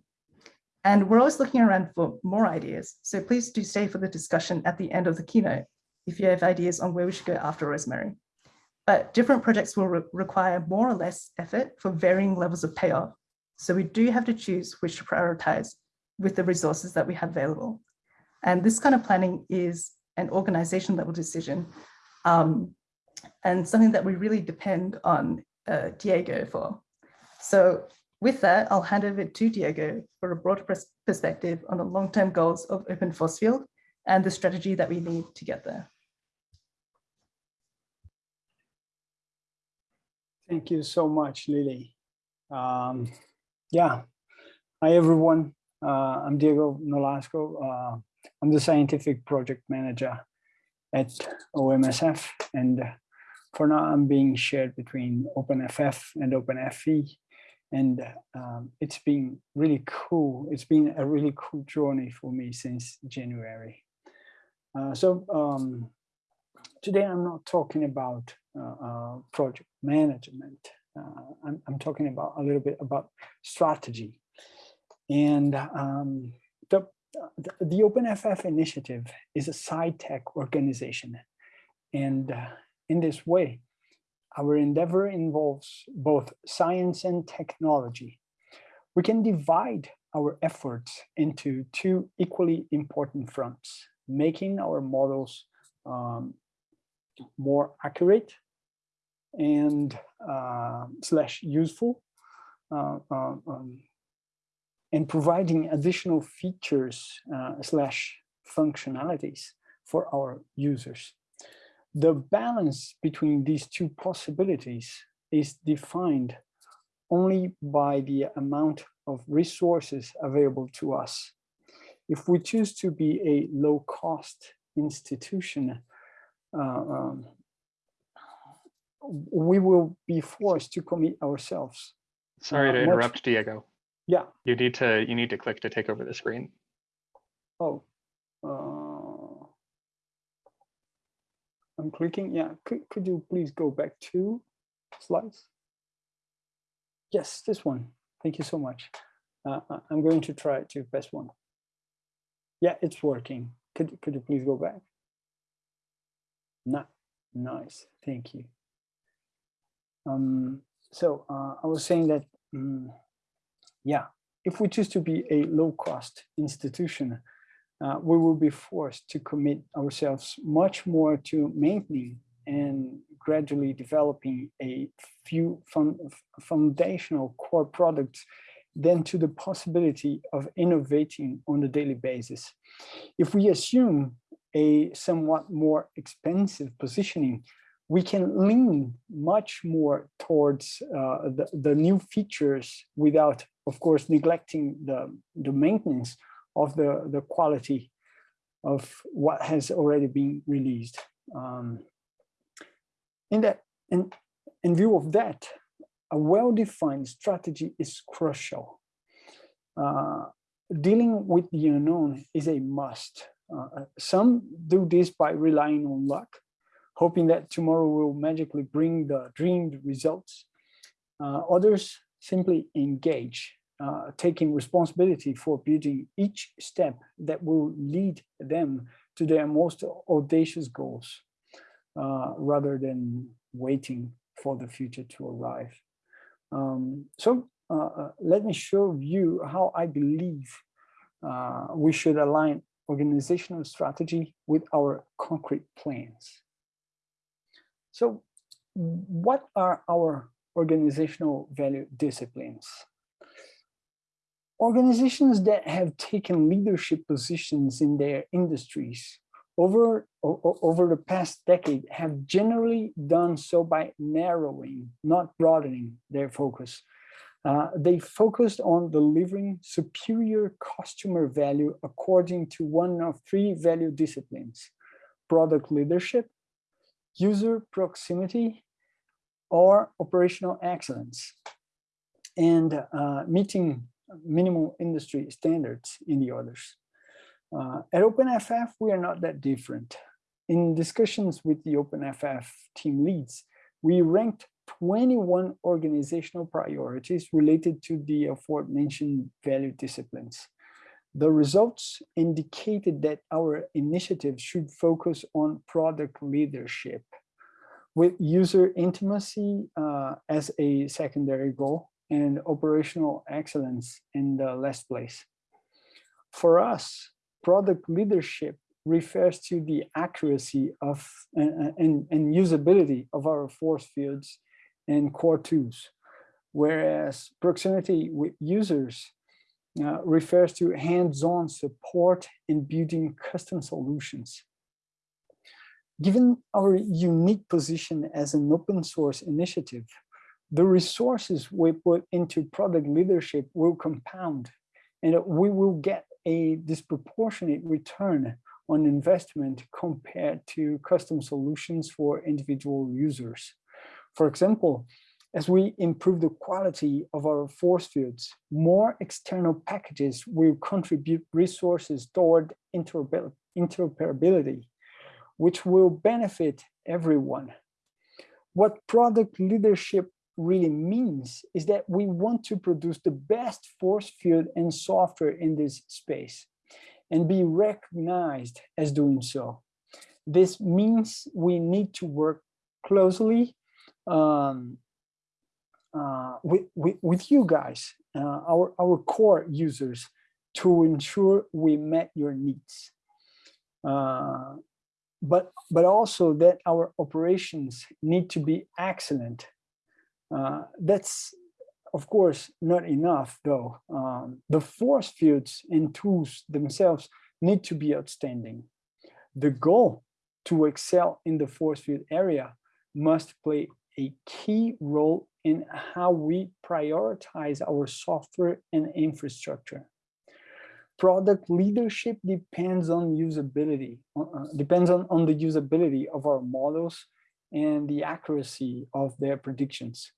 And we're always looking around for more ideas. So please do stay for the discussion at the end of the keynote if you have ideas on where we should go after Rosemary. But different projects will re require more or less effort for varying levels of payoff. So we do have to choose which to prioritize with the resources that we have available. And this kind of planning is an organization level decision um, and something that we really depend on uh, Diego for. So with that, I'll hand over to Diego for a broader perspective on the long-term goals of open force field and the strategy that we need to get there. Thank you so much, Lily. Um, yeah, hi everyone. Uh, I'm Diego Nolasco. Uh, I'm the scientific project manager at OMSF, and for now I'm being shared between OpenFF and OpenFE, and um, it's been really cool. It's been a really cool journey for me since January. Uh, so um, today I'm not talking about uh, uh, project management. Uh, I'm, I'm, talking about a little bit about strategy. And um, the, the, OpenFF initiative is a sci-tech organization. And uh, in this way, our endeavor involves both science and technology. We can divide our efforts into two equally important fronts, making our models um, more accurate and uh, slash useful uh, uh, um, and providing additional features uh, slash functionalities for our users. The balance between these two possibilities is defined only by the amount of resources available to us. If we choose to be a low cost institution, um, we will be forced to commit ourselves. Sorry uh, to interrupt, much... Diego. Yeah. You need to you need to click to take over the screen. Oh. Uh, I'm clicking. Yeah. Could could you please go back to slides? Yes, this one. Thank you so much. Uh, uh I'm going to try to press one. Yeah, it's working. Could could you please go back? Nice. Thank you. Um, so uh, I was saying that, um, yeah, if we choose to be a low-cost institution, uh, we will be forced to commit ourselves much more to maintaining and gradually developing a few foundational core products than to the possibility of innovating on a daily basis. If we assume a somewhat more expensive positioning, we can lean much more towards uh, the, the new features without, of course, neglecting the, the maintenance of the, the quality of what has already been released. Um, in, that, in, in view of that, a well-defined strategy is crucial. Uh, dealing with the unknown is a must. Uh, some do this by relying on luck, hoping that tomorrow will magically bring the dreamed results. Uh, others simply engage, uh, taking responsibility for building each step that will lead them to their most audacious goals, uh, rather than waiting for the future to arrive. Um, so uh, let me show you how I believe we should align organizational strategy with our concrete plans. So what are our organizational value disciplines? Organizations that have taken leadership positions in their industries over, over the past decade have generally done so by narrowing, not broadening their focus. Uh, they focused on delivering superior customer value according to one of three value disciplines, product leadership, user proximity, or operational excellence, and uh, meeting minimal industry standards in the others. Uh, at OpenFF, we are not that different. In discussions with the OpenFF team leads, we ranked 21 organizational priorities related to the aforementioned value disciplines. The results indicated that our initiative should focus on product leadership with user intimacy uh, as a secondary goal and operational excellence in the last place. For us, product leadership refers to the accuracy of and, and, and usability of our force fields and core tools, whereas proximity with users uh, refers to hands-on support in building custom solutions. Given our unique position as an open source initiative, the resources we put into product leadership will compound and we will get a disproportionate return on investment compared to custom solutions for individual users. For example, as we improve the quality of our force fields, more external packages will contribute resources toward interoperability, which will benefit everyone. What product leadership really means is that we want to produce the best force field and software in this space and be recognized as doing so. This means we need to work closely um, uh, with, with, with you guys, uh, our, our core users, to ensure we met your needs. Uh, but, but also that our operations need to be excellent. Uh, that's, of course, not enough, though. Um, the force fields and tools themselves need to be outstanding. The goal to excel in the force field area must play a key role in how we prioritize our software and infrastructure. Product leadership depends on usability, uh, uh, depends on, on the usability of our models and the accuracy of their predictions.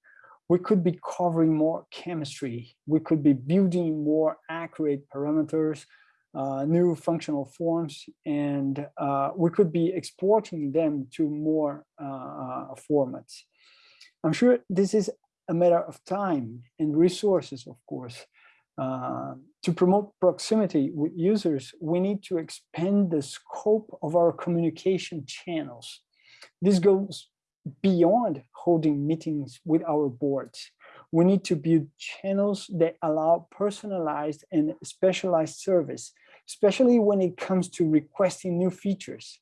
We could be covering more chemistry. We could be building more accurate parameters, uh, new functional forms, and uh, we could be exporting them to more uh, formats. I'm sure this is a matter of time and resources, of course. Uh, to promote proximity with users, we need to expand the scope of our communication channels. This goes beyond holding meetings with our boards. We need to build channels that allow personalized and specialized service, especially when it comes to requesting new features.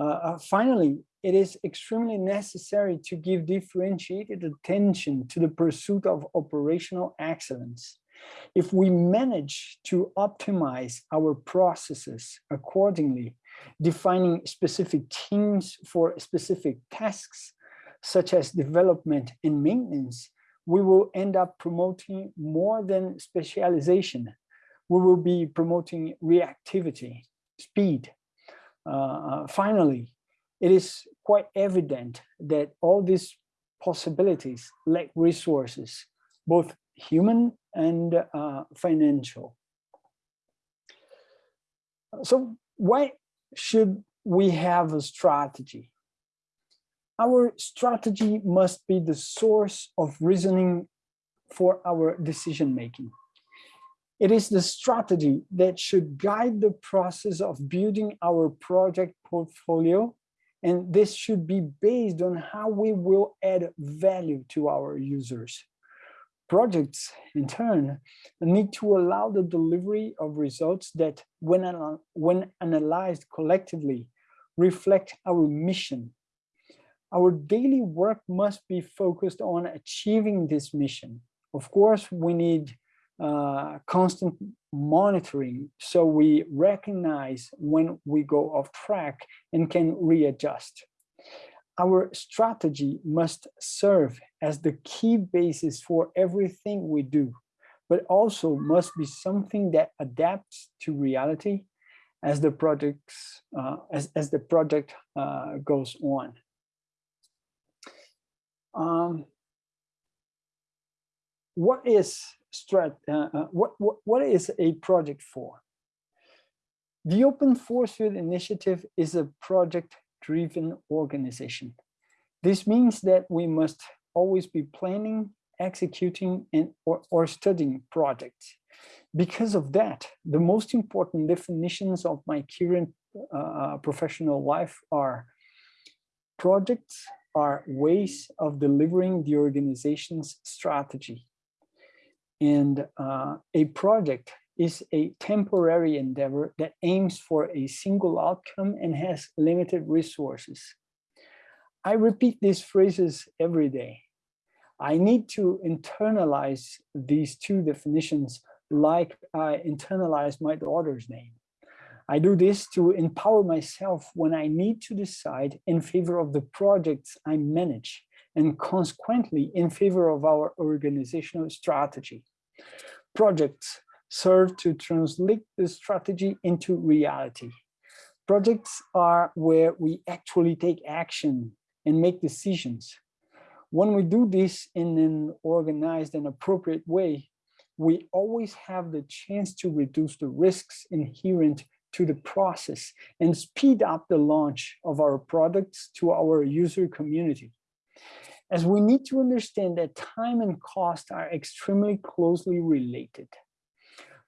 Uh, uh finally, it is extremely necessary to give differentiated attention to the pursuit of operational excellence. If we manage to optimize our processes accordingly, defining specific teams for specific tasks, such as development and maintenance, we will end up promoting more than specialization. We will be promoting reactivity, speed. Uh, uh finally, it is quite evident that all these possibilities lack resources, both human and uh, financial. So why should we have a strategy? Our strategy must be the source of reasoning for our decision making. It is the strategy that should guide the process of building our project portfolio and this should be based on how we will add value to our users. Projects, in turn, need to allow the delivery of results that, when, when analyzed collectively, reflect our mission. Our daily work must be focused on achieving this mission. Of course, we need uh, constant monitoring so we recognize when we go off track and can readjust. Our strategy must serve as the key basis for everything we do, but also must be something that adapts to reality as the projects uh, as, as the project uh, goes on. Um, what is strat, uh, uh, what, what, what is a project for? The Open Force Field Initiative is a project-driven organization. This means that we must always be planning, executing, and or, or studying projects. Because of that, the most important definitions of my current uh, professional life are projects are ways of delivering the organization's strategy. And uh, a project is a temporary endeavor that aims for a single outcome and has limited resources. I repeat these phrases every day. I need to internalize these two definitions like I internalize my daughter's name. I do this to empower myself when I need to decide in favor of the projects I manage and consequently in favor of our organizational strategy. Projects serve to translate the strategy into reality. Projects are where we actually take action and make decisions. When we do this in an organized and appropriate way, we always have the chance to reduce the risks inherent to the process and speed up the launch of our products to our user community. As we need to understand that time and cost are extremely closely related.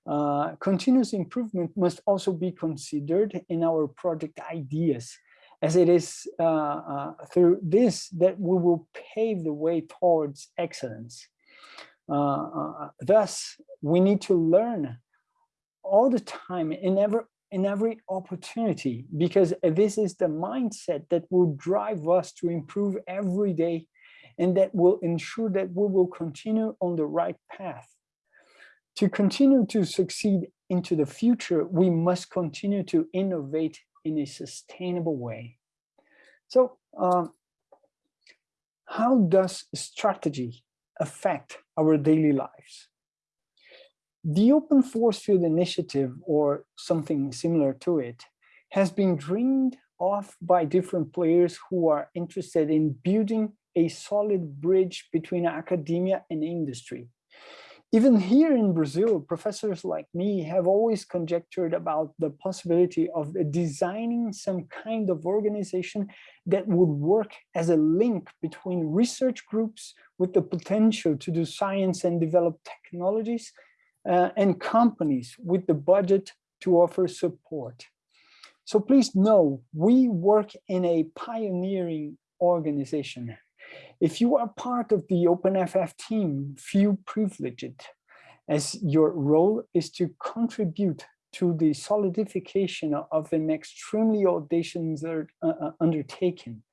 Uh, continuous improvement must also be considered in our project ideas, as it is uh, uh, through this that we will pave the way towards excellence. Uh, uh, thus, we need to learn all the time in every in every opportunity because this is the mindset that will drive us to improve every day and that will ensure that we will continue on the right path. To continue to succeed into the future, we must continue to innovate in a sustainable way. So um, how does strategy affect our daily lives? The Open Force Field Initiative, or something similar to it, has been dreamed of by different players who are interested in building a solid bridge between academia and industry. Even here in Brazil, professors like me have always conjectured about the possibility of designing some kind of organization that would work as a link between research groups with the potential to do science and develop technologies uh, and companies with the budget to offer support. So please know, we work in a pioneering organization. If you are part of the OpenFF team, feel privileged as your role is to contribute to the solidification of an extremely audacious uh, uh, undertaking.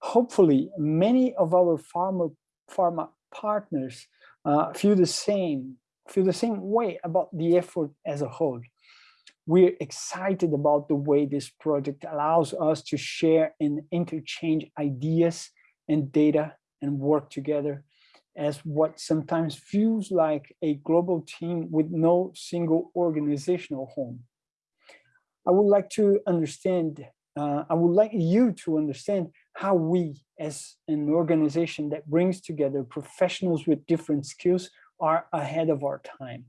Hopefully, many of our pharma, pharma partners uh, feel the same feel the same way about the effort as a whole. We're excited about the way this project allows us to share and interchange ideas and data and work together as what sometimes feels like a global team with no single organizational home. I would like to understand, uh, I would like you to understand how we as an organization that brings together professionals with different skills are ahead of our time.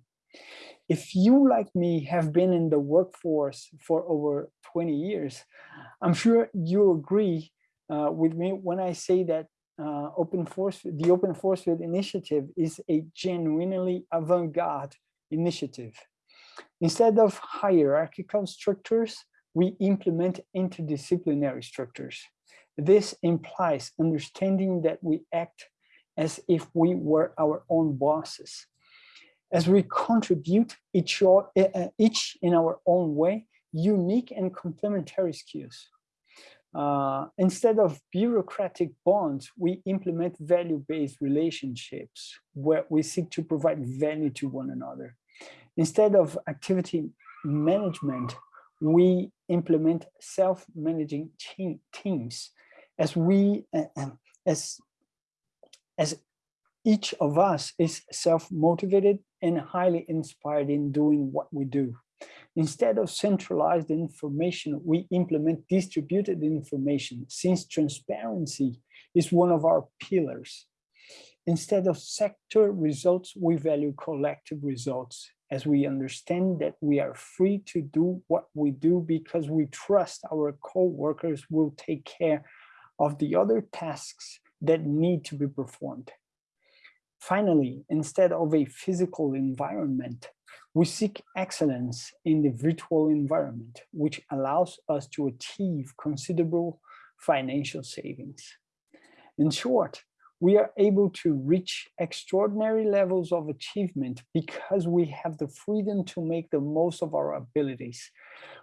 If you, like me, have been in the workforce for over 20 years, I'm sure you'll agree uh, with me when I say that uh, open force, the Open Force Field Initiative is a genuinely avant-garde initiative. Instead of hierarchical structures, we implement interdisciplinary structures. This implies understanding that we act as if we were our own bosses. As we contribute each, uh, each in our own way, unique and complementary skills. Uh, instead of bureaucratic bonds, we implement value-based relationships where we seek to provide value to one another. Instead of activity management, we implement self-managing teams as we uh, as as each of us is self-motivated and highly inspired in doing what we do. Instead of centralized information, we implement distributed information since transparency is one of our pillars. Instead of sector results, we value collective results. as we understand that we are free to do what we do because we trust our co-workers will take care of the other tasks that need to be performed. Finally, instead of a physical environment, we seek excellence in the virtual environment, which allows us to achieve considerable financial savings. In short, we are able to reach extraordinary levels of achievement because we have the freedom to make the most of our abilities,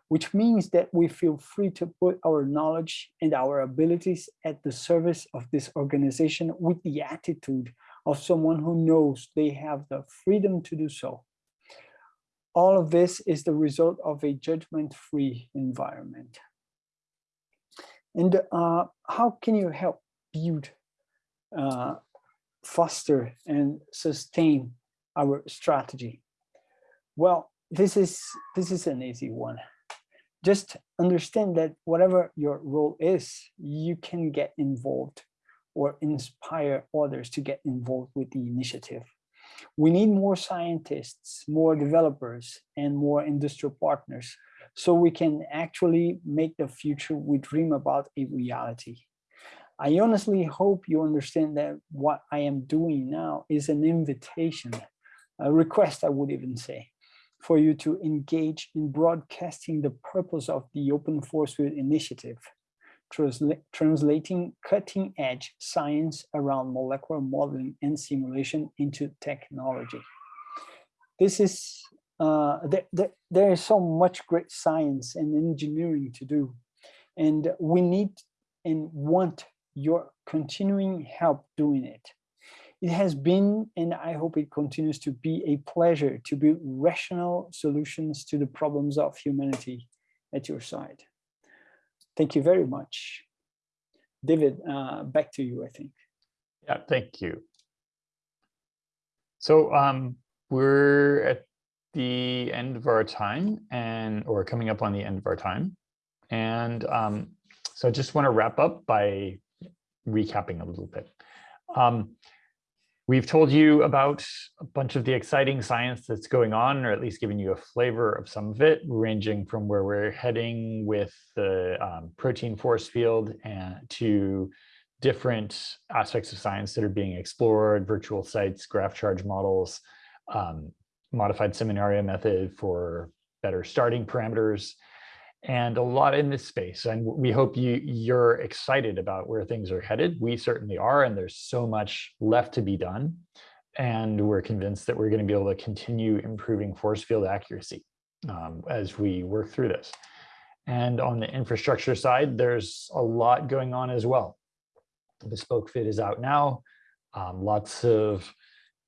which means that we feel free to put our knowledge and our abilities at the service of this organization with the attitude of someone who knows they have the freedom to do so. All of this is the result of a judgment-free environment. And uh, how can you help build, uh, foster and sustain our strategy? Well, this is, this is an easy one. Just understand that whatever your role is, you can get involved or inspire others to get involved with the initiative. We need more scientists, more developers, and more industrial partners so we can actually make the future we dream about a reality. I honestly hope you understand that what I am doing now is an invitation, a request I would even say, for you to engage in broadcasting the purpose of the Open Force Field Initiative transla translating cutting edge science around molecular modeling and simulation into technology. This is, uh, there is so much great science and engineering to do. And we need and want your continuing help doing it. It has been, and I hope it continues to be a pleasure to build rational solutions to the problems of humanity at your side. Thank you very much. David, uh, back to you, I think. Yeah, thank you. So um, we're at the end of our time and or coming up on the end of our time. And um, so I just want to wrap up by recapping a little bit. Um, We've told you about a bunch of the exciting science that's going on, or at least giving you a flavor of some of it, ranging from where we're heading with the um, protein force field and to different aspects of science that are being explored, virtual sites, graph charge models, um, modified seminario method for better starting parameters, and a lot in this space. And we hope you, you're excited about where things are headed. We certainly are, and there's so much left to be done. And we're convinced that we're going to be able to continue improving force field accuracy um, as we work through this. And on the infrastructure side, there's a lot going on as well. BespokeFit is out now. Um, lots of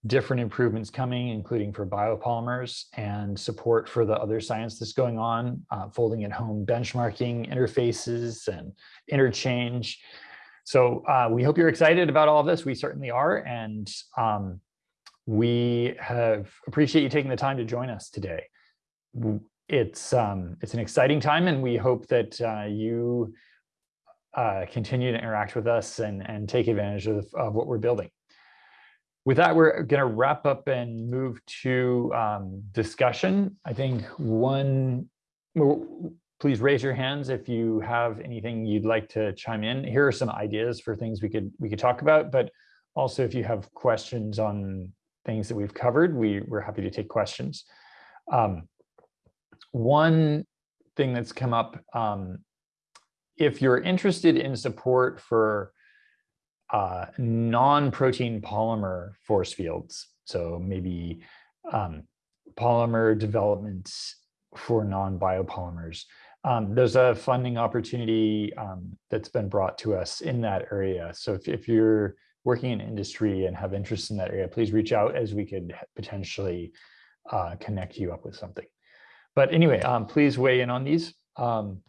different improvements coming, including for biopolymers and support for the other science that's going on, uh, folding at home benchmarking, interfaces, and interchange. So uh, we hope you're excited about all of this. We certainly are. And um, we have appreciate you taking the time to join us today. It's, um, it's an exciting time and we hope that uh, you uh, continue to interact with us and, and take advantage of, of what we're building with that, we're going to wrap up and move to um, discussion. I think one, please raise your hands if you have anything you'd like to chime in. Here are some ideas for things we could we could talk about, but also if you have questions on things that we've covered, we, we're happy to take questions. Um, one thing that's come up, um, if you're interested in support for uh, non-protein polymer force fields. So maybe um, polymer development for non-biopolymers. Um, there's a funding opportunity um, that's been brought to us in that area. So if, if you're working in industry and have interest in that area, please reach out as we could potentially uh, connect you up with something. But anyway, um, please weigh in on these. Um,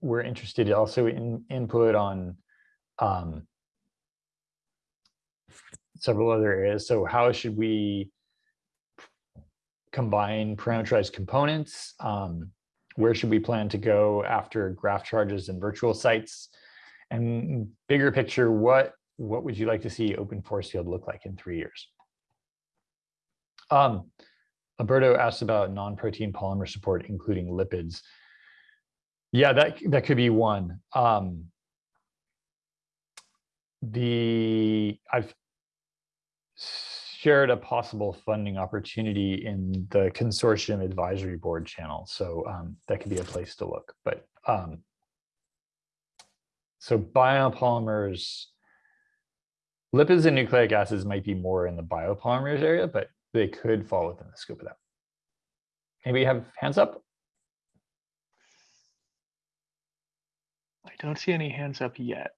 we're interested also in input on um, several other areas. So how should we combine parameterized components? Um, where should we plan to go after graph charges and virtual sites? And bigger picture, what, what would you like to see open force field look like in three years? Um, Alberto asked about non-protein polymer support, including lipids. Yeah, that that could be one. Um, the I've shared a possible funding opportunity in the consortium advisory board channel, so um, that could be a place to look. But um, so biopolymers, lipids and nucleic acids might be more in the biopolymers area, but they could fall within the scope of that. Anybody have hands up? I don't see any hands up yet.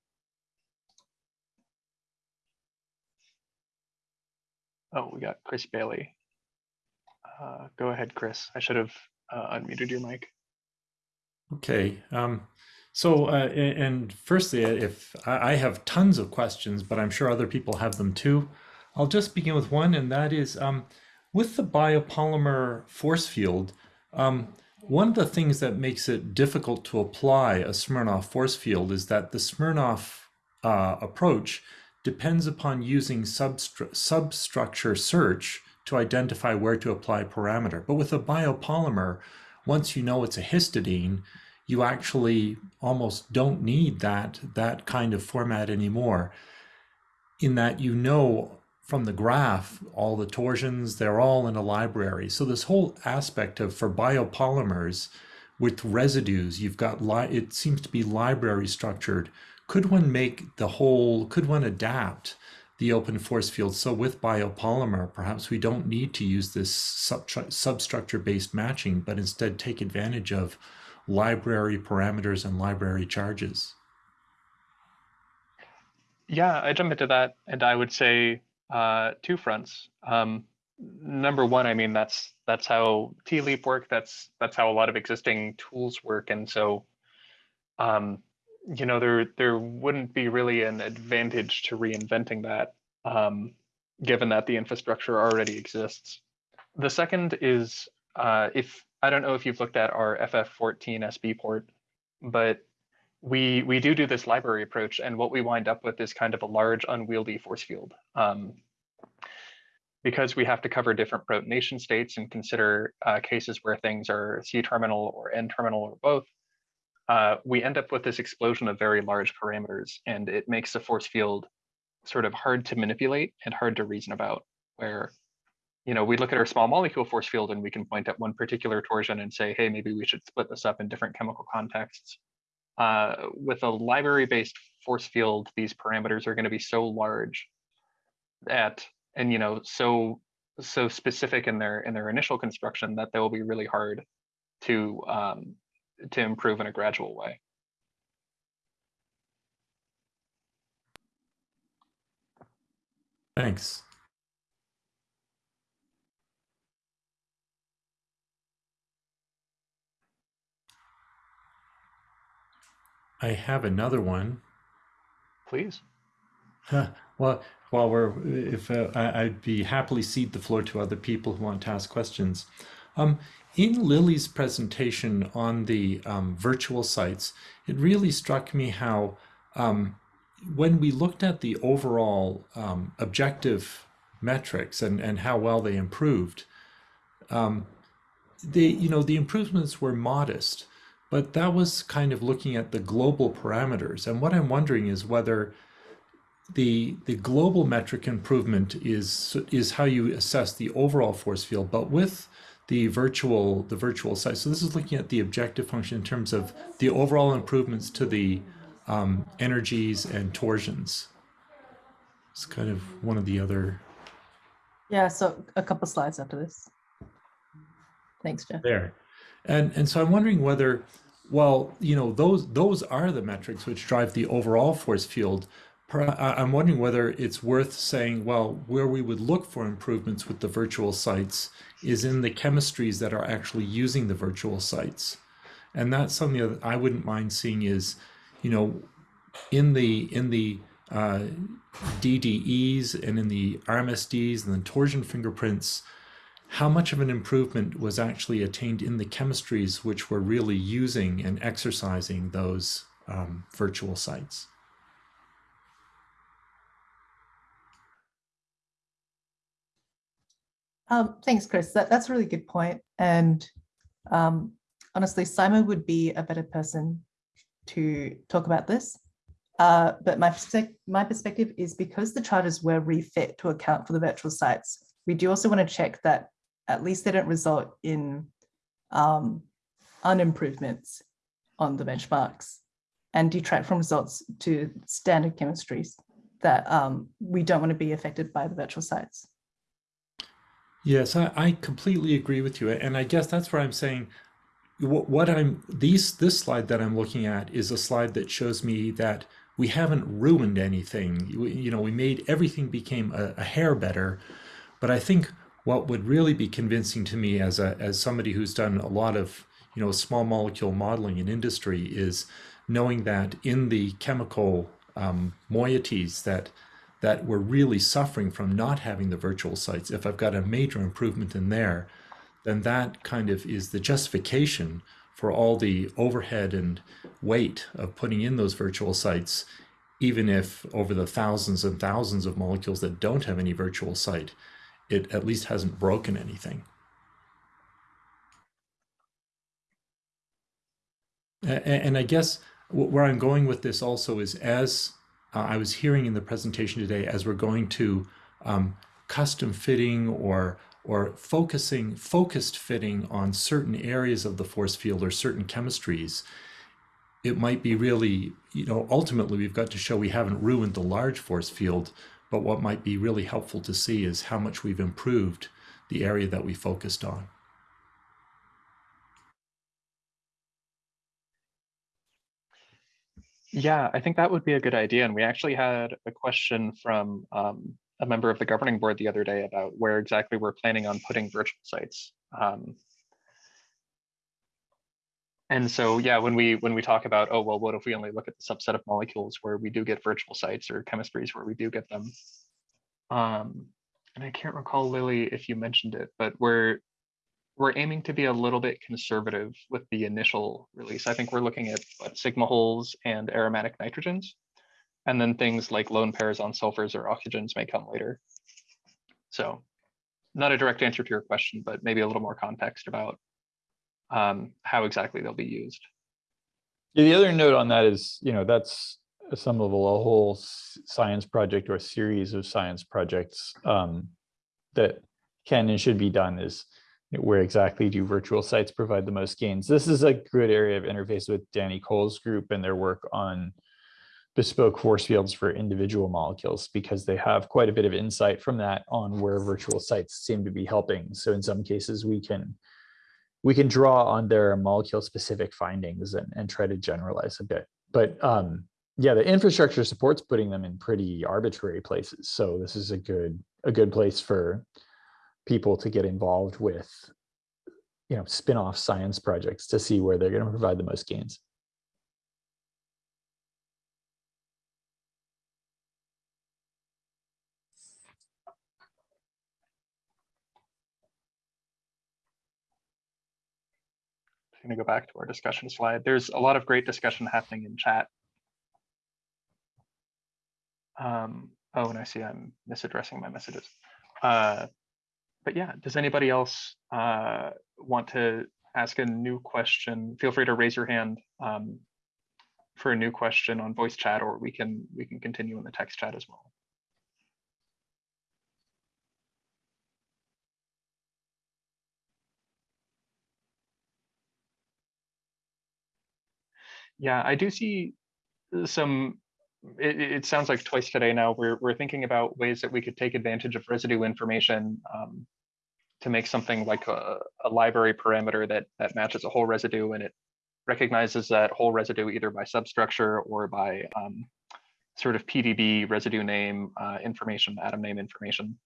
Oh, we got Chris Bayly. Uh, go ahead, Chris. I should have uh, unmuted your mic. Okay. Um, so, uh, and firstly, if I have tons of questions, but I'm sure other people have them too. I'll just begin with one, and that is um, with the biopolymer force field. Um, one of the things that makes it difficult to apply a Smirnoff force field is that the Smirnoff uh, approach depends upon using substru substructure search to identify where to apply parameter. But with a biopolymer, once you know it's a histidine, you actually almost don't need that, that kind of format anymore in that you know from the graph all the torsions, they're all in a library. So this whole aspect of for biopolymers with residues, you've got, it seems to be library structured could one make the whole, could one adapt the open force field? So with biopolymer, perhaps we don't need to use this substructure-based matching, but instead take advantage of library parameters and library charges. Yeah, I jump into that and I would say uh, two fronts. Um, number one, I mean, that's that's how TLEAP work. That's that's how a lot of existing tools work. And so um, you know, there there wouldn't be really an advantage to reinventing that, um, given that the infrastructure already exists. The second is uh, if I don't know if you've looked at our ff14SB port, but we we do do this library approach, and what we wind up with is kind of a large unwieldy force field. Um, because we have to cover different protonation states and consider uh, cases where things are C-terminal or N-terminal or both, uh, we end up with this explosion of very large parameters, and it makes the force field sort of hard to manipulate and hard to reason about. Where, you know, we look at our small molecule force field and we can point at one particular torsion and say, hey, maybe we should split this up in different chemical contexts. Uh, with a library-based force field, these parameters are going to be so large that, and you know, so so specific in their in their initial construction that they will be really hard to um, to improve in a gradual way. Thanks. I have another one. Please. well, while we're, if uh, I, would be happily cede the floor to other people who want to ask questions. Um, in Lily's presentation on the um, virtual sites, it really struck me how um, when we looked at the overall um, objective metrics and, and how well they improved, um, the you know the improvements were modest, but that was kind of looking at the global parameters. And what I'm wondering is whether the the global metric improvement is is how you assess the overall force field, but with the virtual the virtual site. So this is looking at the objective function in terms of the overall improvements to the um, energies and torsions. It's kind of one of the other. Yeah, so a couple slides after this. Thanks, Jeff. There, and and so I'm wondering whether, well, you know, those those are the metrics which drive the overall force field. I'm wondering whether it's worth saying, well, where we would look for improvements with the virtual sites is in the chemistries that are actually using the virtual sites. And that's something that I wouldn't mind seeing is, you know, in the in the uh, DDEs and in the RMSDs and the torsion fingerprints, how much of an improvement was actually attained in the chemistries which were really using and exercising those um, virtual sites? Um, thanks, Chris. That, that's a really good point. And um, honestly, Simon would be a better person to talk about this. Uh, but my, my perspective is because the charters were refit to account for the virtual sites, we do also want to check that at least they don't result in um, unimprovements on the benchmarks and detract from results to standard chemistries that um, we don't want to be affected by the virtual sites. Yes, I, I completely agree with you. And I guess that's where I'm saying what, what I'm these this slide that I'm looking at is a slide that shows me that we haven't ruined anything. We, you know, we made everything became a, a hair better. But I think what would really be convincing to me as a as somebody who's done a lot of you know small molecule modeling in industry is knowing that in the chemical um, moieties that that we're really suffering from not having the virtual sites, if I've got a major improvement in there, then that kind of is the justification for all the overhead and weight of putting in those virtual sites, even if over the thousands and thousands of molecules that don't have any virtual site, it at least hasn't broken anything. And I guess where I'm going with this also is as uh, I was hearing in the presentation today, as we're going to um, custom fitting or or focusing focused fitting on certain areas of the force field or certain chemistries, it might be really, you know, ultimately we've got to show we haven't ruined the large force field, but what might be really helpful to see is how much we've improved the area that we focused on. Yeah, I think that would be a good idea. And we actually had a question from um, a member of the governing board the other day about where exactly we're planning on putting virtual sites. Um, and so, yeah, when we when we talk about, oh, well, what if we only look at the subset of molecules where we do get virtual sites or chemistries where we do get them? Um, and I can't recall, Lily, if you mentioned it, but we're we're aiming to be a little bit conservative with the initial release. I think we're looking at what, sigma holes and aromatic nitrogens, and then things like lone pairs on sulfurs or oxygens may come later. So not a direct answer to your question, but maybe a little more context about um, how exactly they'll be used. Yeah, the other note on that is, you know, that's some level a whole science project or a series of science projects um, that can and should be done is where exactly do virtual sites provide the most gains. This is a good area of interface with Danny Cole's group and their work on bespoke force fields for individual molecules because they have quite a bit of insight from that on where virtual sites seem to be helping. So in some cases we can we can draw on their molecule specific findings and, and try to generalize a bit. But um, yeah, the infrastructure supports putting them in pretty arbitrary places. So this is a good a good place for people to get involved with, you know, spin-off science projects to see where they're going to provide the most gains. I'm going to go back to our discussion slide. There's a lot of great discussion happening in chat. Um, oh, and I see I'm misaddressing my messages. Uh, but yeah, does anybody else uh, want to ask a new question? Feel free to raise your hand um, for a new question on voice chat, or we can we can continue in the text chat as well. Yeah, I do see some, it, it sounds like twice today now, we're, we're thinking about ways that we could take advantage of residue information um, to make something like a, a library parameter that, that matches a whole residue and it recognizes that whole residue either by substructure or by um, sort of PDB residue name uh, information, atom name information.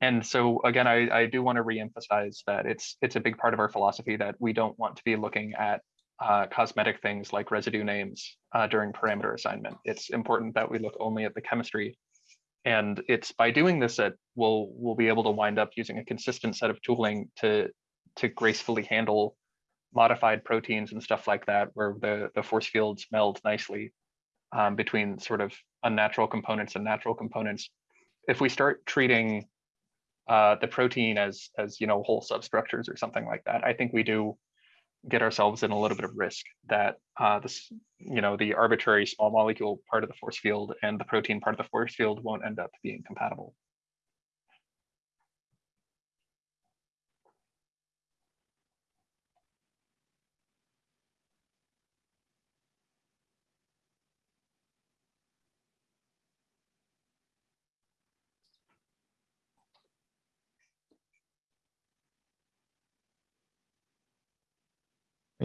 And so again, I, I do want to reemphasize that it's it's a big part of our philosophy that we don't want to be looking at uh, cosmetic things like residue names uh, during parameter assignment. It's important that we look only at the chemistry. And it's by doing this that we'll, we'll be able to wind up using a consistent set of tooling to, to gracefully handle modified proteins and stuff like that, where the, the force fields meld nicely um, between sort of unnatural components and natural components. If we start treating uh, the protein as as you know whole substructures or something like that. I think we do get ourselves in a little bit of risk that uh, this you know the arbitrary small molecule part of the force field and the protein part of the force field won't end up being compatible.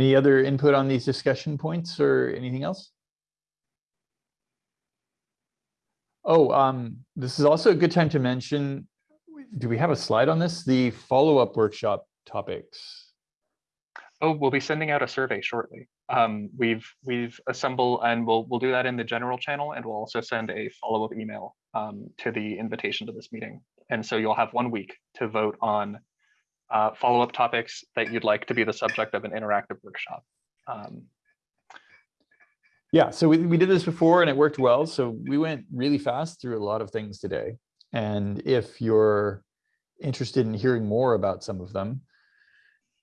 Any other input on these discussion points or anything else? Oh, um, this is also a good time to mention, do we have a slide on this? The follow-up workshop topics. Oh, we'll be sending out a survey shortly. Um, we've we've assembled and we'll we'll do that in the general channel and we'll also send a follow-up email um, to the invitation to this meeting. And so you'll have one week to vote on uh, follow-up topics that you'd like to be the subject of an interactive workshop. Um, Yeah, so we, we did this before and it worked well. So we went really fast through a lot of things today. And if you're interested in hearing more about some of them,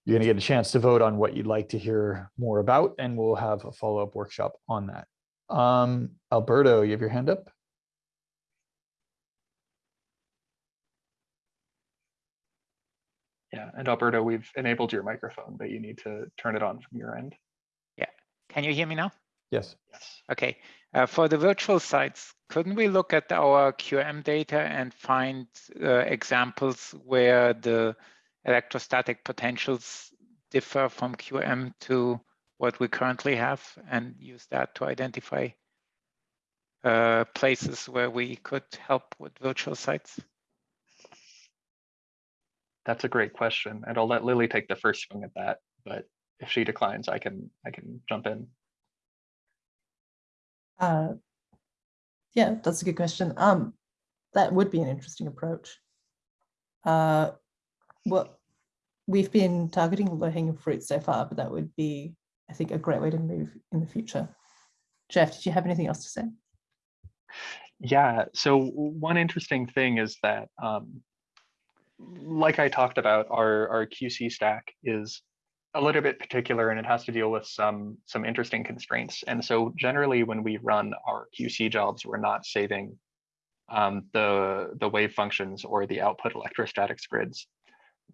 you're going to get a chance to vote on what you'd like to hear more about, and we'll have a follow-up workshop on that. Um, Alberto, you have your hand up? Yeah, and Alberto, we've enabled your microphone, but you need to turn it on from your end. Yeah, can you hear me now? Yes. Yes. Okay. Uh, for the virtual sites, couldn't we look at our QM data and find uh, examples where the electrostatic potentials differ from QM to what we currently have and use that to identify uh, places where we could help with virtual sites? That's a great question, and I'll let Lily take the first swing at that. But if she declines, I can I can jump in. Uh, yeah, that's a good question. Um, that would be an interesting approach. Uh, well, we've been targeting low-hanging fruit so far, but that would be, I think, a great way to move in the future. Jeff, did you have anything else to say? Yeah. So one interesting thing is that, um, like I talked about, our our QC stack is a little bit particular and it has to deal with some some interesting constraints. And so generally when we run our QC jobs, we're not saving um, the, the wave functions or the output electrostatics grids.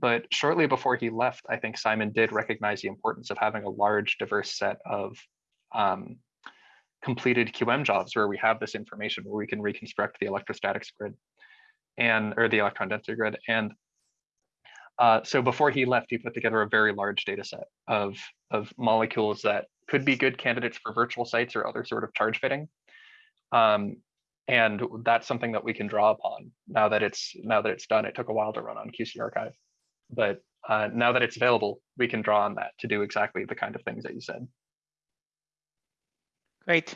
But shortly before he left, I think Simon did recognize the importance of having a large diverse set of um, completed QM jobs where we have this information where we can reconstruct the electrostatics grid and or the electron density grid. And uh, so before he left, he put together a very large data set of, of molecules that could be good candidates for virtual sites or other sort of charge fitting. Um, and that's something that we can draw upon now that it's now that it's done. It took a while to run on QCArchive, but uh, now that it's available, we can draw on that to do exactly the kind of things that you said. Great.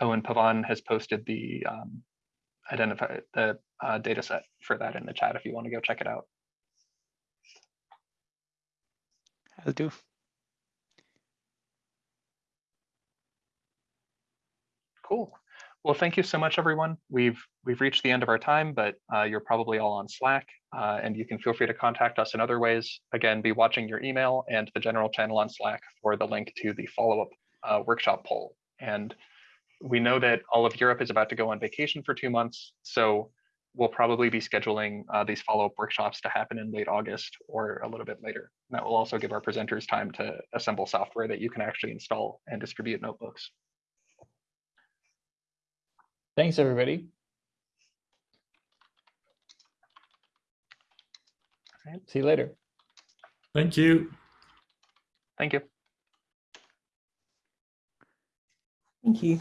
And Pavan has posted the um, identify the uh, data set for that in the chat if you want to go check it out. I'll do. Cool. Well, thank you so much, everyone. We've we've reached the end of our time, but uh, you're probably all on Slack, uh, and you can feel free to contact us in other ways. Again, be watching your email and the general channel on Slack for the link to the follow-up uh, workshop poll. And we know that all of Europe is about to go on vacation for two months, so we'll probably be scheduling uh, these follow-up workshops to happen in late August or a little bit later. And that will also give our presenters time to assemble software that you can actually install and distribute notebooks. Thanks, everybody. All right, see you later. Thank you. Thank you. Thank you.